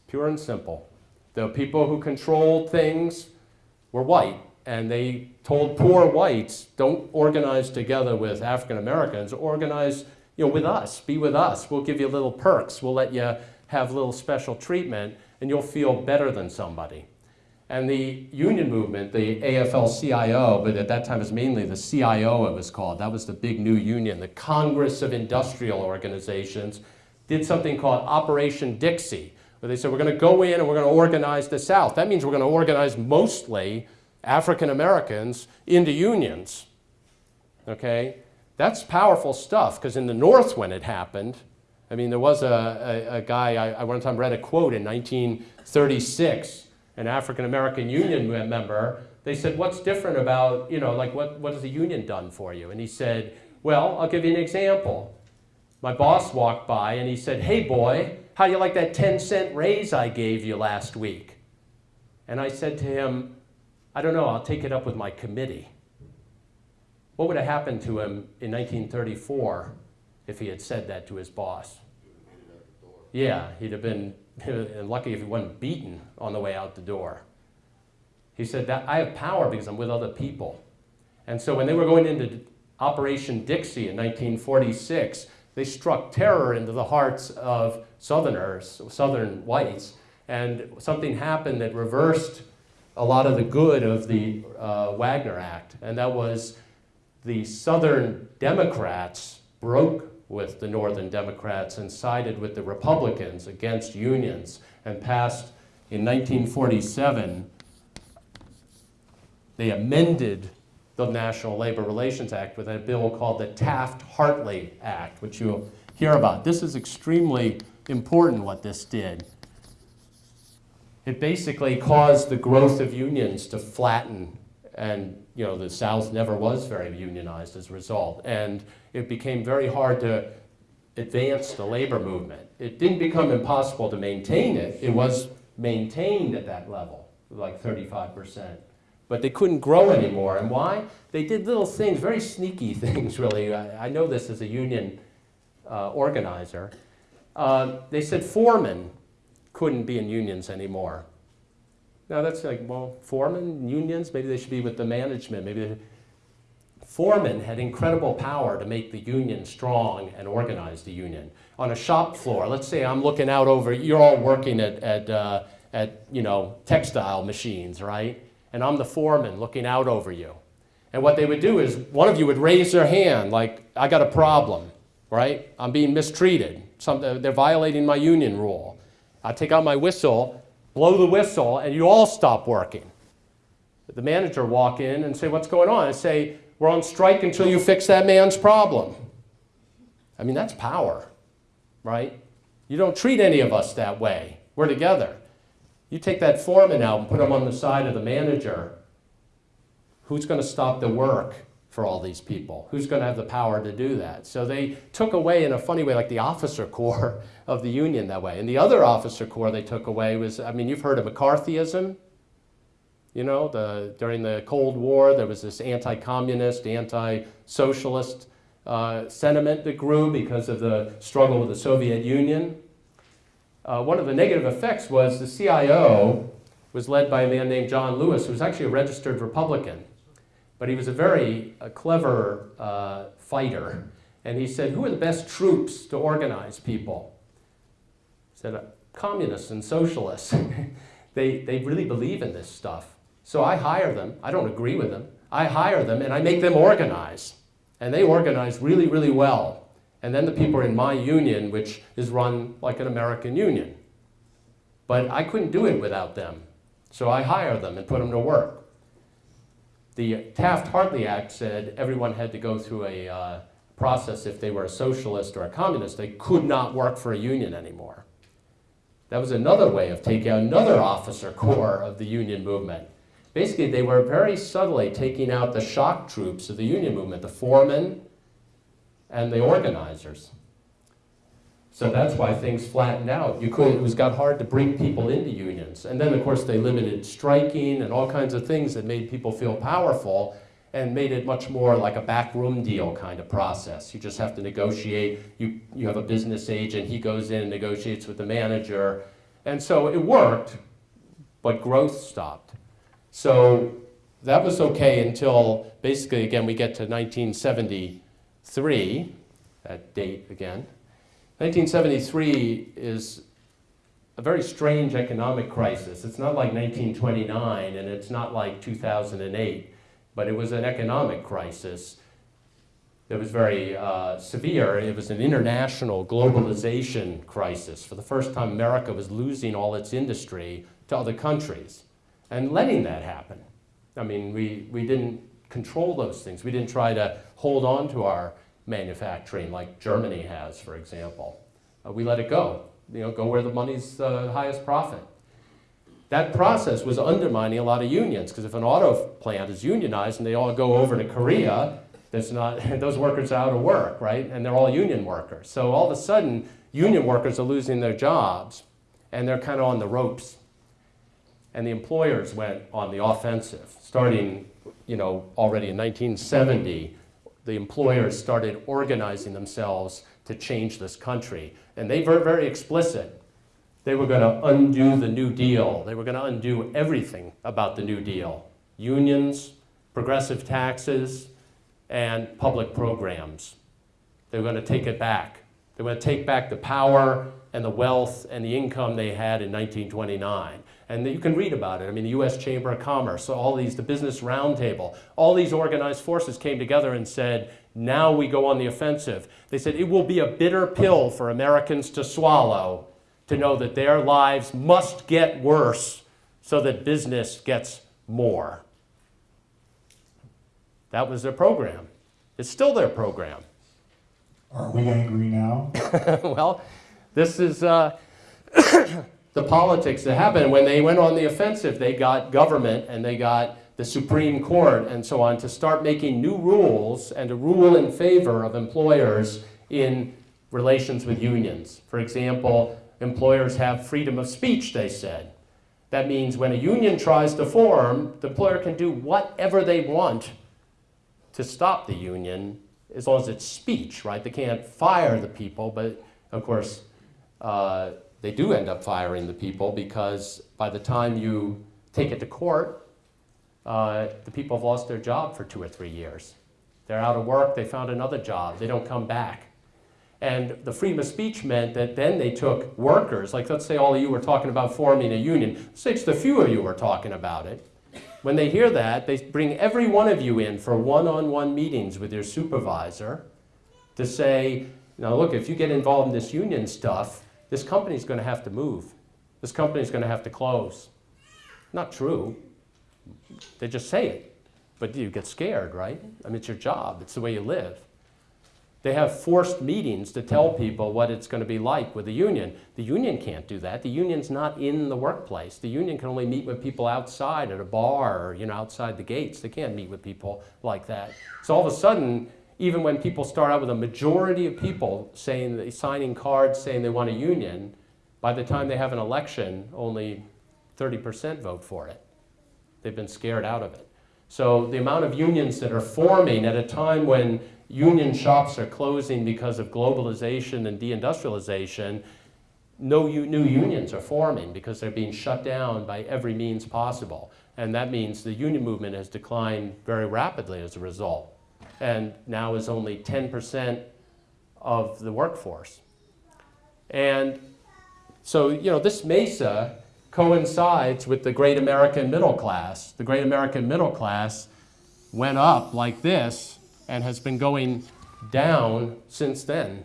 pure and simple. The people who controlled things were white, and they told poor whites, don't organize together with African Americans, organize you know, with us, be with us. We'll give you little perks, we'll let you have little special treatment, and you'll feel better than somebody. And the union movement, the AFL-CIO, but at that time it was mainly the CIO it was called, that was the big new union, the Congress of Industrial Organizations, did something called Operation Dixie, where they said, we're going to go in and we're going to organize the South. That means we're going to organize mostly African Americans into unions. Okay? That's powerful stuff, because in the North when it happened, I mean, there was a, a, a guy, I, I one time read a quote in 1936, an African American union member, they said, what's different about, you know, like what, what has the union done for you? And he said, well, I'll give you an example. my boss walked by and he said, Hey boy, how do you like that 10 cent raise I gave you last week? And I said to him, I don't know, I'll take it up with my committee. What would have happened to him in 1934 if he had said that to his boss? Yeah, he'd have been lucky if he wasn't beaten on the way out the door. He said that I have power because I'm with other people. And so when they were going into Operation Dixie in 1946, they struck terror into the hearts of Southerners, Southern whites, and something happened that reversed a lot of the good of the uh, Wagner Act, and that was the Southern Democrats broke with the Northern Democrats and sided with the Republicans against unions and passed in 1947, they amended the National Labor Relations Act with a bill called the Taft-Hartley Act, which you'll hear about. This is extremely important what this did. It basically caused the growth of unions to flatten and you know the South never was very unionized as a result. And it became very hard to advance the labor movement. It didn't become impossible to maintain it. It was maintained at that level, like 35%. But they couldn't grow anymore. And why? They did little things, very sneaky things, really. I, I know this as a union uh, organizer. Uh, they said foremen couldn't be in unions anymore. Now that's like, well, foremen, unions, maybe they should be with the management. Maybe foremen had incredible power to make the union strong and organize the union. On a shop floor, let's say I'm looking out over, you're all working at, at, uh, at you know, textile machines, right? And I'm the foreman looking out over you. And what they would do is one of you would raise their hand like, I got a problem, right? I'm being mistreated. Some, they're violating my union rule. I take out my whistle blow the whistle, and you all stop working. The manager walk in and say, what's going on? I say, we're on strike until you fix that man's problem. I mean, that's power, right? You don't treat any of us that way. We're together. You take that foreman out and put him on the side of the manager. Who's going to stop the work for all these people? Who's going to have the power to do that? So they took away, in a funny way, like the officer corps of the Union that way. And the other officer corps they took away was, I mean, you've heard of McCarthyism. You know, the, during the Cold War, there was this anti-communist, anti-socialist uh, sentiment that grew because of the struggle with the Soviet Union. Uh, one of the negative effects was the CIO was led by a man named John Lewis, who was actually a registered Republican. But he was a very uh, clever uh, fighter. And he said, who are the best troops to organize people? He said, uh, communists and socialists. they, they really believe in this stuff. So I hire them. I don't agree with them. I hire them and I make them organize. And they organize really, really well. And then the people are in my union, which is run like an American union. But I couldn't do it without them. So I hire them and put them to work. The Taft-Hartley Act said everyone had to go through a uh, process if they were a socialist or a communist. They could not work for a union anymore. That was another way of taking out another officer corps of the union movement. Basically, they were very subtly taking out the shock troops of the union movement, the foremen and the organizers. So that's why things flattened out. You could, it was got hard to bring people into unions. And then, of course, they limited striking and all kinds of things that made people feel powerful and made it much more like a backroom deal kind of process. You just have to negotiate. You, you have a business agent. He goes in and negotiates with the manager. And so it worked, but growth stopped. So that was okay until basically, again, we get to 1973, that date again. 1973 is a very strange economic crisis. It's not like 1929 and it's not like 2008, but it was an economic crisis that was very uh, severe. It was an international globalization crisis. For the first time, America was losing all its industry to other countries and letting that happen. I mean, we, we didn't control those things. We didn't try to hold on to our manufacturing like Germany has, for example. Uh, we let it go, you know, go where the money's uh, highest profit. That process was undermining a lot of unions because if an auto plant is unionized and they all go over to Korea, There's not, those workers are out of work, right? And they're all union workers. So all of a sudden, union workers are losing their jobs and they're kind of on the ropes. And the employers went on the offensive, starting, you know, already in 1970. The employers mm. started organizing themselves to change this country. And they were very explicit. They were going to undo the New Deal. They were going to undo everything about the New Deal. Unions, progressive taxes, and public programs. They were going to take it back. They were going to take back the power and the wealth and the income they had in 1929. And you can read about it. I mean, the U.S. Chamber of Commerce, so all these, the Business Roundtable, all these organized forces came together and said, now we go on the offensive. They said it will be a bitter pill for Americans to swallow to know that their lives must get worse so that business gets more. That was their program. It's still their program. Are we angry now? well, this is uh, the politics that happened. When they went on the offensive, they got government and they got the Supreme Court and so on to start making new rules and to rule in favor of employers in relations with unions. For example, employers have freedom of speech, they said. That means when a union tries to form, the employer can do whatever they want to stop the union as long as it's speech, right? They can't fire the people, but of course, uh, they do end up firing the people because by the time you take it to court, uh, the people have lost their job for two or three years. They're out of work, they found another job, they don't come back. And the freedom of speech meant that then they took workers, like let's say all of you were talking about forming a union, say it's the few of you were talking about it. When they hear that, they bring every one of you in for one-on-one meetings with your supervisor to say, now look, if you get involved in this union stuff, this company's going to have to move. This company's going to have to close. Not true. They just say it. But you get scared, right? I mean, it's your job. It's the way you live. They have forced meetings to tell people what it's going to be like with the union. The union can't do that. The union's not in the workplace. The union can only meet with people outside at a bar or you know, outside the gates. They can't meet with people like that. So all of a sudden, even when people start out with a majority of people saying, they signing cards saying they want a union, by the time they have an election, only 30% vote for it. They've been scared out of it. So the amount of unions that are forming at a time when union shops are closing because of globalization and deindustrialization, no new unions are forming because they're being shut down by every means possible. And that means the union movement has declined very rapidly as a result. And now is only 10% of the workforce. And so, you know, this MESA coincides with the great American middle class. The great American middle class went up like this and has been going down since then.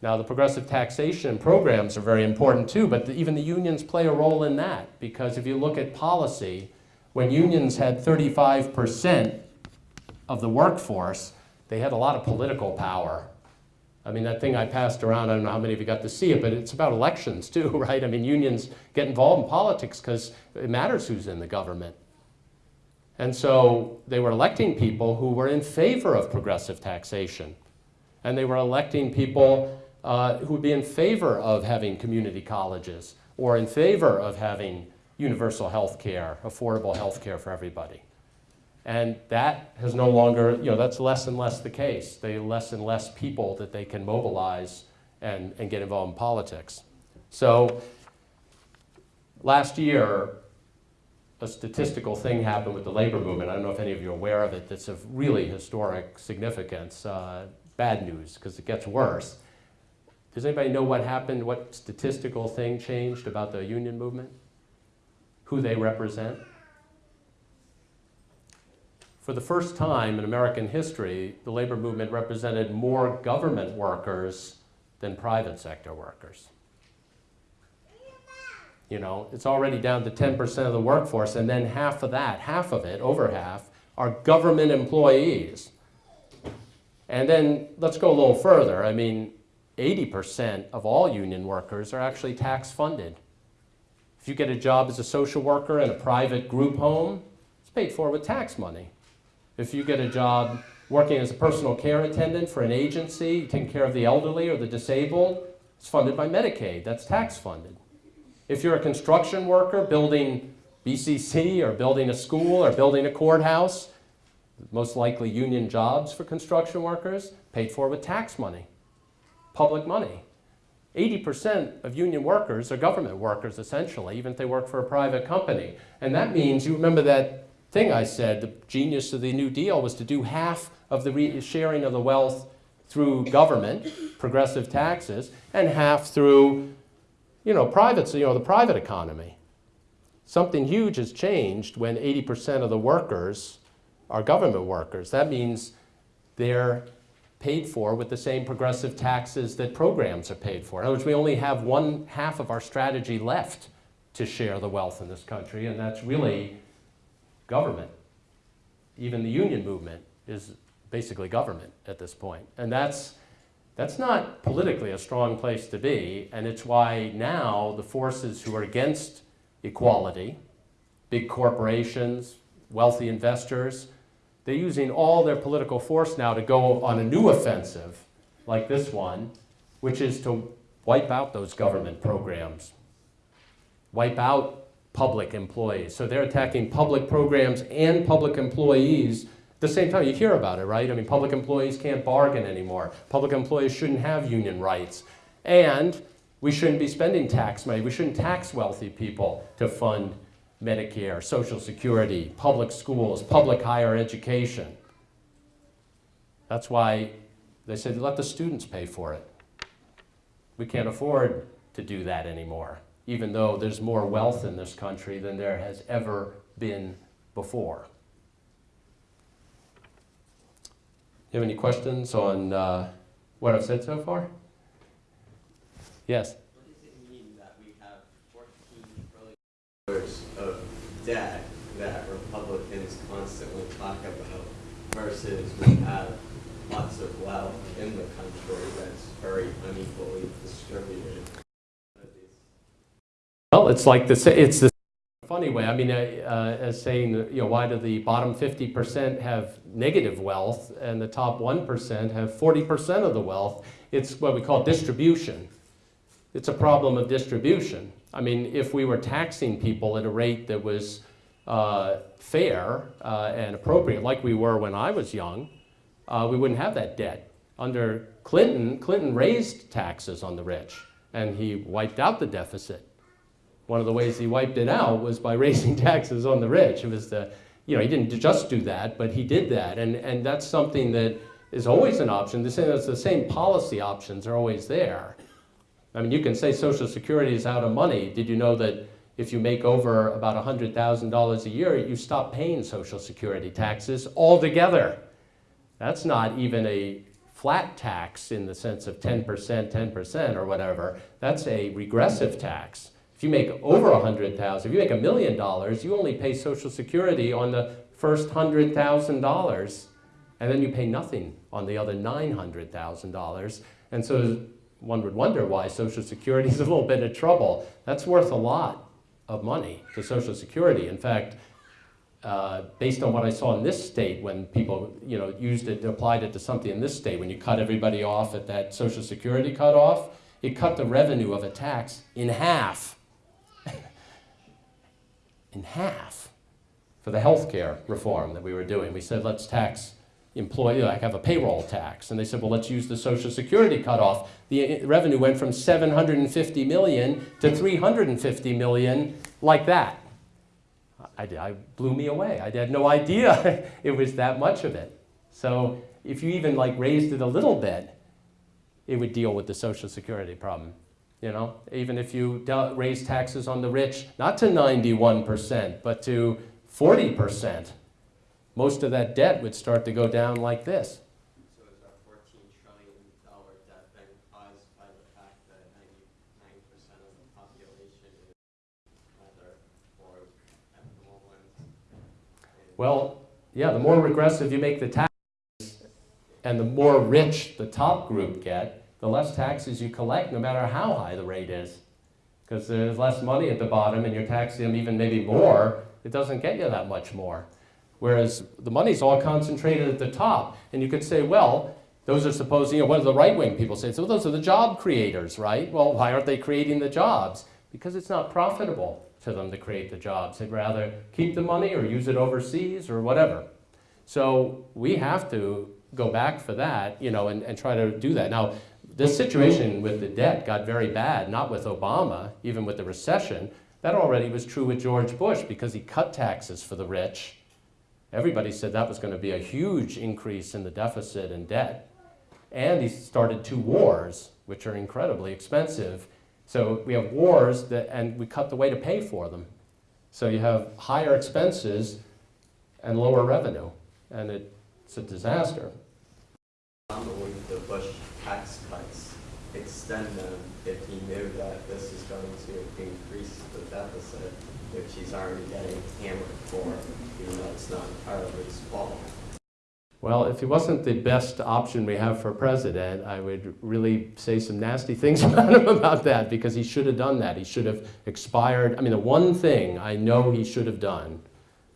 Now, the progressive taxation programs are very important too, but the, even the unions play a role in that because if you look at policy, when unions had 35% of the workforce, they had a lot of political power. I mean, that thing I passed around, I don't know how many of you got to see it, but it's about elections too, right? I mean, unions get involved in politics because it matters who's in the government. And so they were electing people who were in favor of progressive taxation. And they were electing people uh, who would be in favor of having community colleges or in favor of having universal health care, affordable health care for everybody. And that has no longer, you know, that's less and less the case. They less and less people that they can mobilize and, and get involved in politics. So last year, a statistical thing happened with the labor movement. I don't know if any of you are aware of it. That's of really historic significance. Uh, bad news, because it gets worse. Does anybody know what happened, what statistical thing changed about the union movement? Who they represent? For the first time in American history, the labor movement represented more government workers than private sector workers. You know, it's already down to 10% of the workforce, and then half of that, half of it, over half, are government employees. And then let's go a little further. I mean, 80% of all union workers are actually tax funded. If you get a job as a social worker in a private group home, it's paid for with tax money. If you get a job working as a personal care attendant for an agency, taking care of the elderly or the disabled, it's funded by Medicaid. That's tax funded. If you're a construction worker building BCC or building a school or building a courthouse, most likely union jobs for construction workers, paid for with tax money, public money. 80% of union workers are government workers, essentially, even if they work for a private company. And that means, you remember that thing I said, the genius of the New Deal was to do half of the sharing of the wealth through government, progressive taxes, and half through, you know, private, you know, the private economy. Something huge has changed when 80% of the workers are government workers. That means they're paid for with the same progressive taxes that programs are paid for. In other words, we only have one half of our strategy left to share the wealth in this country, and that's really government. Even the union movement is basically government at this point. And that's, that's not politically a strong place to be, and it's why now the forces who are against equality, big corporations, wealthy investors, they're using all their political force now to go on a new offensive, like this one, which is to wipe out those government programs, wipe out public employees. So they're attacking public programs and public employees at the same time. You hear about it, right? I mean, public employees can't bargain anymore. Public employees shouldn't have union rights. And we shouldn't be spending tax money. We shouldn't tax wealthy people to fund Medicare, Social Security, public schools, public higher education. That's why they said let the students pay for it. We can't afford to do that anymore, even though there's more wealth in this country than there has ever been before. Do you have any questions on uh, what I've said so far? Yes. What does it mean that we have fourteen trillion dollars of debt that Republicans constantly talk about versus we have lots of wealth in the country that's very unequally distributed? Well, it's like the, sa- it's the funny way. I mean, uh, as saying, you know, why do the bottom 50% have negative wealth and the top 1% have 40% of the wealth? It's what we call distribution. It's a problem of distribution. I mean, if we were taxing people at a rate that was uh, fair uh, and appropriate, like we were when I was young, uh, we wouldn't have that debt. Under Clinton, Clinton raised taxes on the rich, and he wiped out the deficit. One of the ways he wiped it out was by raising taxes on the rich. It was the, you know, he didn't just do that, but he did that, and and that's something that is always an option. The same, the same policy options are always there. I mean, you can say Social Security is out of money. Did you know that if you make over about $100,000 a year, you stop paying Social Security taxes altogether? That's not even a flat tax in the sense of 10%, 10% or whatever. That's a regressive tax. You make over a 100,000, if you make a million dollars, you only pay Social Security on the first $100,000 and then you pay nothing on the other $900,000. And so one would wonder why Social Security is a little bit of trouble. That's worth a lot of money to Social Security. In fact, uh, based on what I saw in this state, when people you know used it, applied it to something in this state, when you cut everybody off at that Social Security cutoff, it cut the revenue of a tax in half. In half for the health care reform that we were doing. We said let's tax employee, like have a payroll tax. And they said, well, let's use the Social Security cutoff. The uh, revenue went from 750 million to 350 million, like that. I, I blew me away. I had no idea it was that much of it. So if you even like raised it a little bit, it would deal with the Social Security problem. You know, even if you raise taxes on the rich, not to 91%, but to 40%, most of that debt would start to go down like this. So is our fourteen trillion dollar debt then caused by the fact that ninety-nine percent of the population is either poor, affluent? and- Well, yeah, the more regressive you make the taxes and the more rich the top group get, the less taxes you collect, no matter how high the rate is. Because there's less money at the bottom and you're taxing them even maybe more, it doesn't get you that much more. Whereas the money's all concentrated at the top. And you could say, well, those are supposed, you know, what do the right-wing people say? So those are the job creators, right? Well, why aren't they creating the jobs? Because it's not profitable to them to create the jobs. They'd rather keep the money or use it overseas or whatever. So we have to go back for that, you know, and, and try to do that. Now, this situation with the debt got very bad, not with Obama, even with the recession. That already was true with George Bush because he cut taxes for the rich. Everybody said that was going to be a huge increase in the deficit and debt. And he started two wars, which are incredibly expensive. So we have wars, that, and we cut the way to pay for them. So you have higher expenses and lower revenue, and it, it's a disaster. The Bush tax cuts, extend them if he knew that this is going to increase the deficit, which he's already getting hammered for, even though it's not entirely his fault. Well, if he wasn't the best option we have for president, I would really say some nasty things about him about that because he should have done that. He should have expired. I mean, the one thing I know he should have done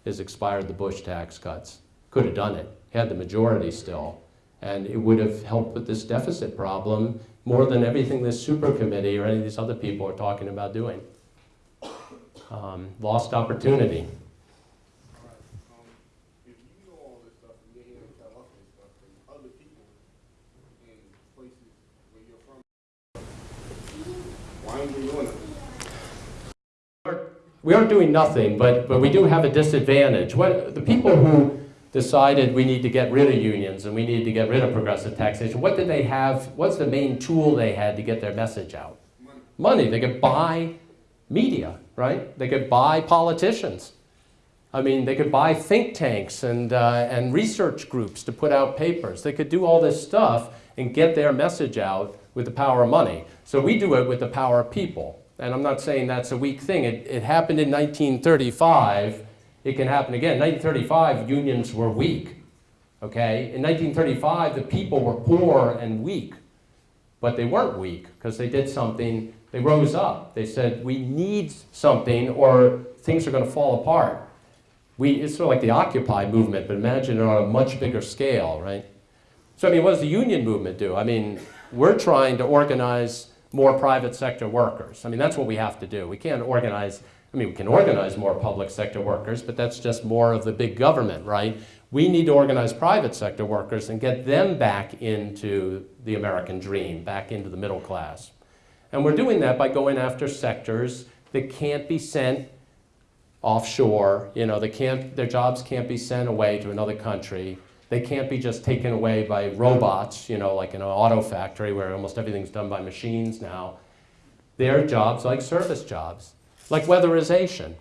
is expired the Bush tax cuts. Could have done it. He had the majority still. And it would have helped with this deficit problem more than everything this super committee or any of these other people are talking about doing. Um, lost opportunity. We aren't doing nothing, but, but we do have a disadvantage. What, the people who decided we need to get rid of unions and we need to get rid of progressive taxation, what did they have, what's the main tool they had to get their message out? Money. Money. They could buy media, right? They could buy politicians. I mean, they could buy think tanks and, uh, and research groups to put out papers. They could do all this stuff and get their message out with the power of money. So we do it with the power of people. And I'm not saying that's a weak thing. It, it happened in 1935. It can happen again. In 1935, unions were weak. Okay? In 1935, the people were poor and weak. But they weren't weak because they did something, they rose up. They said, we need something or things are going to fall apart. We, it's sort of like the Occupy movement, but imagine it on a much bigger scale, right? So, I mean, what does the union movement do? I mean, we're trying to organize more private sector workers. I mean, that's what we have to do. We can't organize, I mean, we can organize more public sector workers, but that's just more of the big government, right? We need to organize private sector workers and get them back into the American dream, back into the middle class. And we're doing that by going after sectors that can't be sent offshore, you know, they can't, their jobs can't be sent away to another country. They can't be just taken away by robots, you know, like in an auto factory where almost everything's done by machines now. They're jobs like service jobs, like weatherization.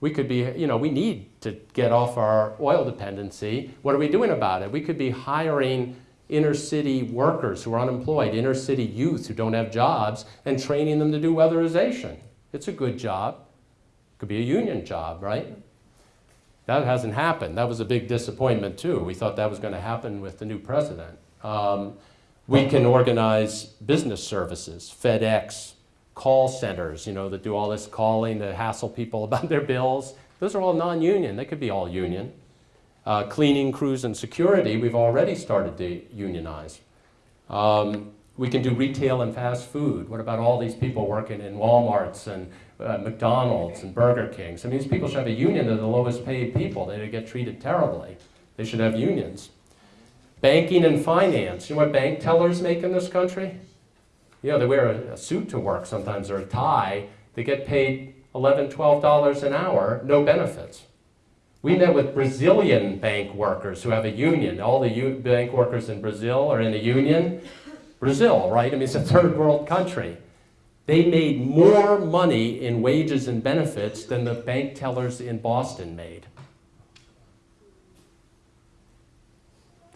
We could be, you know, we need to get off our oil dependency. What are we doing about it? We could be hiring inner city workers who are unemployed, inner city youth who don't have jobs, and training them to do weatherization. It's a good job. Could be a union job, right? That hasn't happened. That was a big disappointment too. We thought that was going to happen with the new president. Um, we can organize business services, FedEx, call centers, you know, that do all this calling to hassle people about their bills. Those are all non-union. They could be all union. Uh, cleaning crews and security, we've already started to unionize. Um, we can do retail and fast food. What about all these people working in Walmarts and uh, McDonald's and Burger Kings? I mean, these people should have a union. They're the lowest paid people. They get treated terribly. They should have unions. Banking and finance. You know what bank tellers make in this country? You know, they wear a, a suit to work sometimes or a tie. They get paid $11, $12 an hour, no benefits. We met with Brazilian bank workers who have a union. All the bank workers in Brazil are in a union. Brazil, right? I mean, it's a third world country. They made more money in wages and benefits than the bank tellers in Boston made.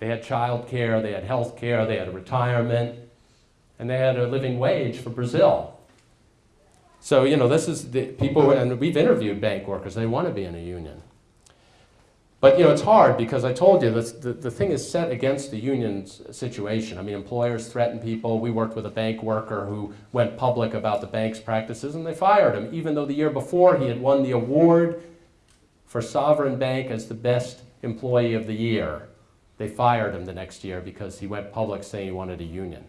They had child care, they had health care, they had retirement, and they had a living wage for Brazil. So, you know, this is the people, and we've interviewed bank workers, they want to be in a union. But you know, it's hard because I told you this, the, the thing is set against the union's situation. I mean, employers threaten people. We worked with a bank worker who went public about the bank's practices and they fired him, even though the year before he had won the award for Sovereign Bank as the best employee of the year. They fired him the next year because he went public saying he wanted a union.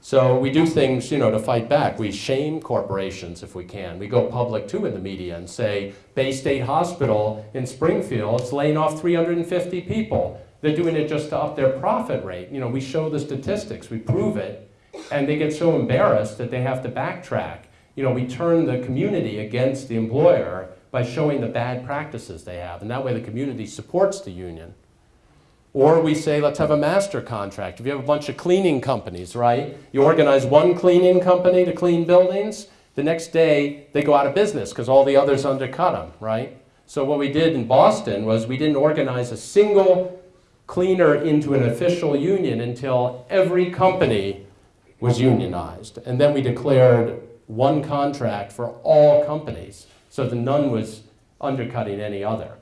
So we do things, you know, to fight back. We shame corporations if we can. We go public too in the media and say, Bay State Hospital in Springfield is laying off 350 people. They're doing it just to up their profit rate. You know, we show the statistics, we prove it, and they get so embarrassed that they have to backtrack. You know, we turn the community against the employer by showing the bad practices they have, and that way the community supports the union. Or we say, let's have a master contract. If you have a bunch of cleaning companies, right? You organize one cleaning company to clean buildings, the next day they go out of business because all the others undercut them, right? So what we did in Boston was we didn't organize a single cleaner into an official union until every company was unionized. And then we declared one contract for all companies so that none was undercutting any other.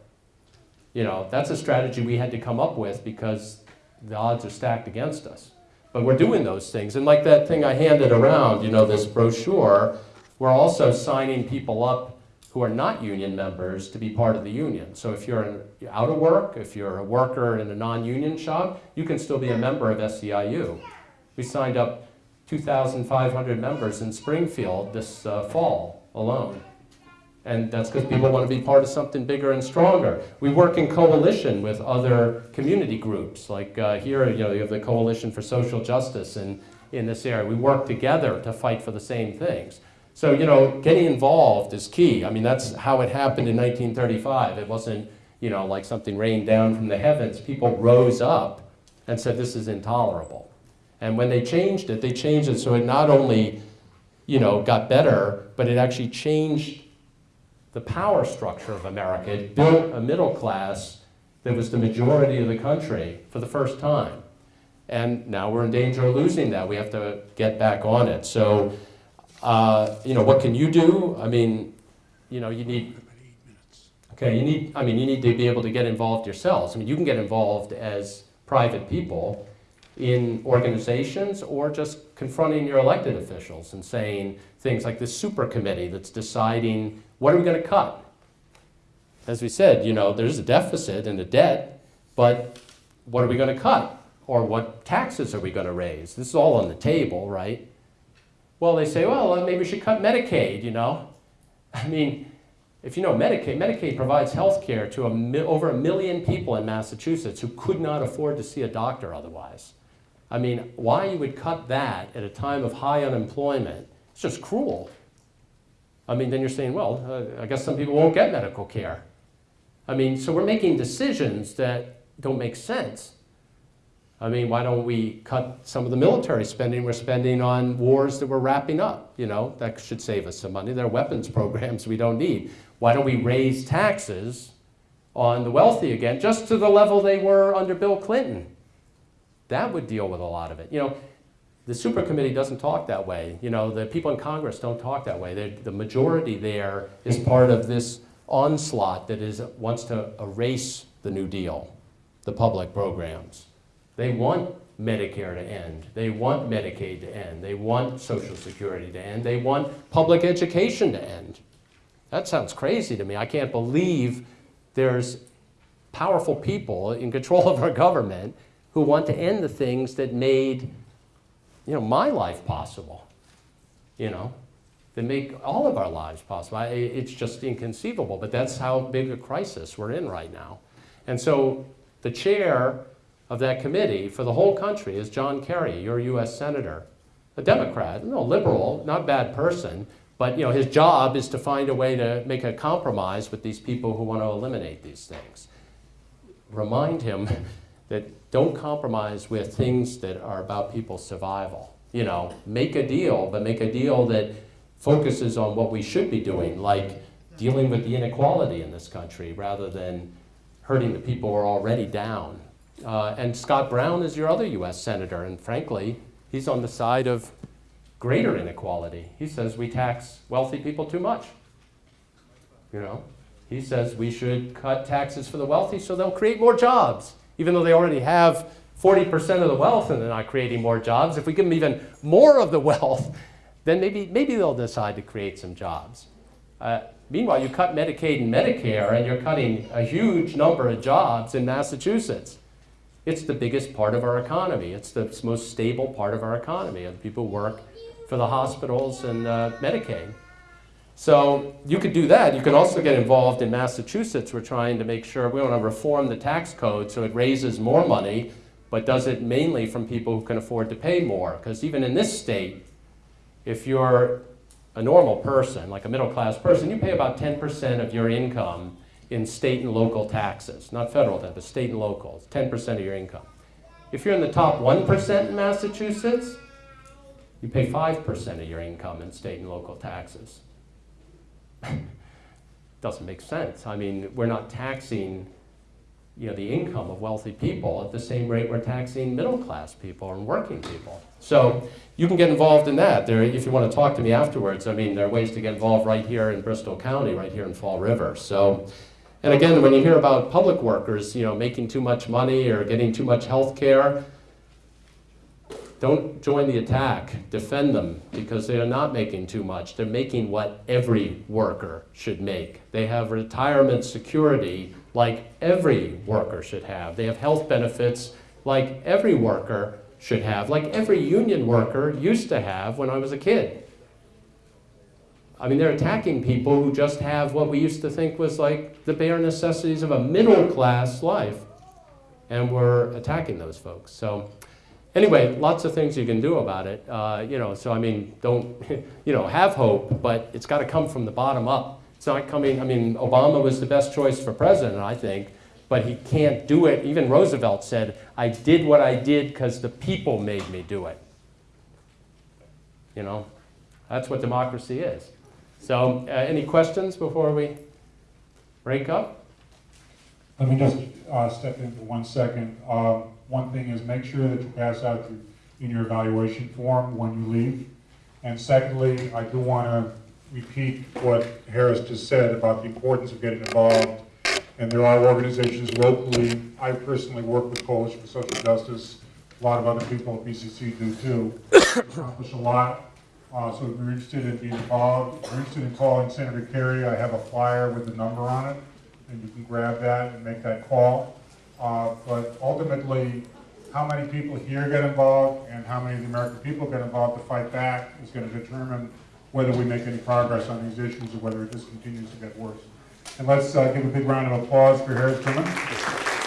You know, that's a strategy we had to come up with because the odds are stacked against us. But we're doing those things. And like that thing I handed around, you know, this brochure, we're also signing people up who are not union members to be part of the union. So if you're in, out of work, if you're a worker in a non-union shop, you can still be a member of SEIU. We signed up 2,500 members in Springfield this uh, fall alone. And that's because people want to be part of something bigger and stronger. We work in coalition with other community groups. Like uh, here, you know, you have the Coalition for Social Justice in, in this area. We work together to fight for the same things. So, you know, getting involved is key. I mean, that's how it happened in 1935. It wasn't, you know, like something rained down from the heavens. People rose up and said, this is intolerable. And when they changed it, they changed it so it not only, you know, got better, but it actually changed the power structure of America. It built a middle class that was the majority of the country for the first time. And now we're in danger of losing that. We have to get back on it. So, uh, you know, what can you do? I mean, you know, you need, okay, you need, I mean, you need to be able to get involved yourselves. I mean, you can get involved as private people in organizations or just confronting your elected officials and saying things like this super committee that's deciding what are we going to cut? As we said, you know, there's a deficit and a debt, but what are we going to cut? Or what taxes are we going to raise? This is all on the table, right? Well, they say, well, uh, maybe we should cut Medicaid, you know? I mean, if you know Medicaid, Medicaid provides health care to a over a million people in Massachusetts who could not afford to see a doctor otherwise. I mean, why you would cut that at a time of high unemployment, it's just cruel. I mean, then you're saying, well, uh, I guess some people won't get medical care. I mean, so we're making decisions that don't make sense. I mean, why don't we cut some of the military spending we're spending on wars that we're wrapping up? You know, that should save us some money. There are weapons programs we don't need. Why don't we raise taxes on the wealthy again, just to the level they were under Bill Clinton? That would deal with a lot of it. You know, the super committee doesn't talk that way. You know, the people in Congress don't talk that way. They're, the majority there is part of this onslaught that is wants to erase the New Deal, the public programs. They want Medicare to end. They want Medicaid to end. They want Social Security to end. They want public education to end. That sounds crazy to me. I can't believe there's powerful people in control of our government who want to end the things that made you know, my life possible, you know, that make all of our lives possible. I, it's just inconceivable, but that's how big a crisis we're in right now. And so the chair of that committee for the whole country is John Kerry, your U.S. Senator, a Democrat, no liberal, not bad person, but you know, his job is to find a way to make a compromise with these people who want to eliminate these things. Remind him that don't compromise with things that are about people's survival. You know, make a deal, but make a deal that focuses on what we should be doing, like dealing with the inequality in this country rather than hurting the people who are already down. Uh, and Scott Brown is your other U.S. Senator, and frankly, he's on the side of greater inequality. He says we tax wealthy people too much. You know, he says we should cut taxes for the wealthy so they'll create more jobs even though they already have 40% of the wealth and they're not creating more jobs, if we give them even more of the wealth, then maybe, maybe they'll decide to create some jobs. Uh, Meanwhile, you cut Medicaid and Medicare, and you're cutting a huge number of jobs in Massachusetts. It's the biggest part of our economy. It's the most stable part of our economy. And people work for the hospitals and uh, Medicaid. So you could do that. You can also get involved in Massachusetts. We're trying to make sure we want to reform the tax code so it raises more money, but does it mainly from people who can afford to pay more. Because even in this state, if you're a normal person, like a middle class person, you pay about 10% of your income in state and local taxes. Not federal tax, but state and local. It's 10% of your income. If you're in the top 1% in Massachusetts, you pay 5% of your income in state and local taxes. Doesn't make sense. I mean, we're not taxing you know, the income of wealthy people at the same rate we're taxing middle class people and working people. So you can get involved in that. There, if you want to talk to me afterwards, I mean, there are ways to get involved right here in Bristol County, right here in Fall River. So, and again, when you hear about public workers, you know, making too much money or getting too much health care, don't join the attack. Defend them because they are not making too much. They're making what every worker should make. They have retirement security like every worker should have. They have health benefits like every worker should have, like every union worker used to have when I was a kid. I mean, they're attacking people who just have what we used to think was like the bare necessities of a middle class life. And we're attacking those folks. So, anyway, lots of things you can do about it. Uh, you know, so I mean, don't, you know, have hope, but it's got to come from the bottom up. It's not coming, I mean, Obama was the best choice for president, I think, but he can't do it. Even Roosevelt said, I did what I did because the people made me do it. You know, that's what democracy is. So, uh, any questions before we break up? Let me just uh, step in for one second. Um, One thing is make sure that you pass out your- in your evaluation form when you leave. And secondly, I do want to repeat what Harris just said about the importance of getting involved. And there are organizations locally, I personally work with Coalition for Social Justice, a lot of other people at BCC do too. Accomplish a lot. Uh, So if you're interested in being involved, if you're interested in calling Senator Kerry, I have a flyer with the number on it and you can grab that and make that call. Uh, But ultimately, how many people here get involved and how many of the American people get involved to fight back is going to determine whether we make any progress on these issues or whether it just continues to get worse. And let's uh, give a big round of applause for Harris Gruman.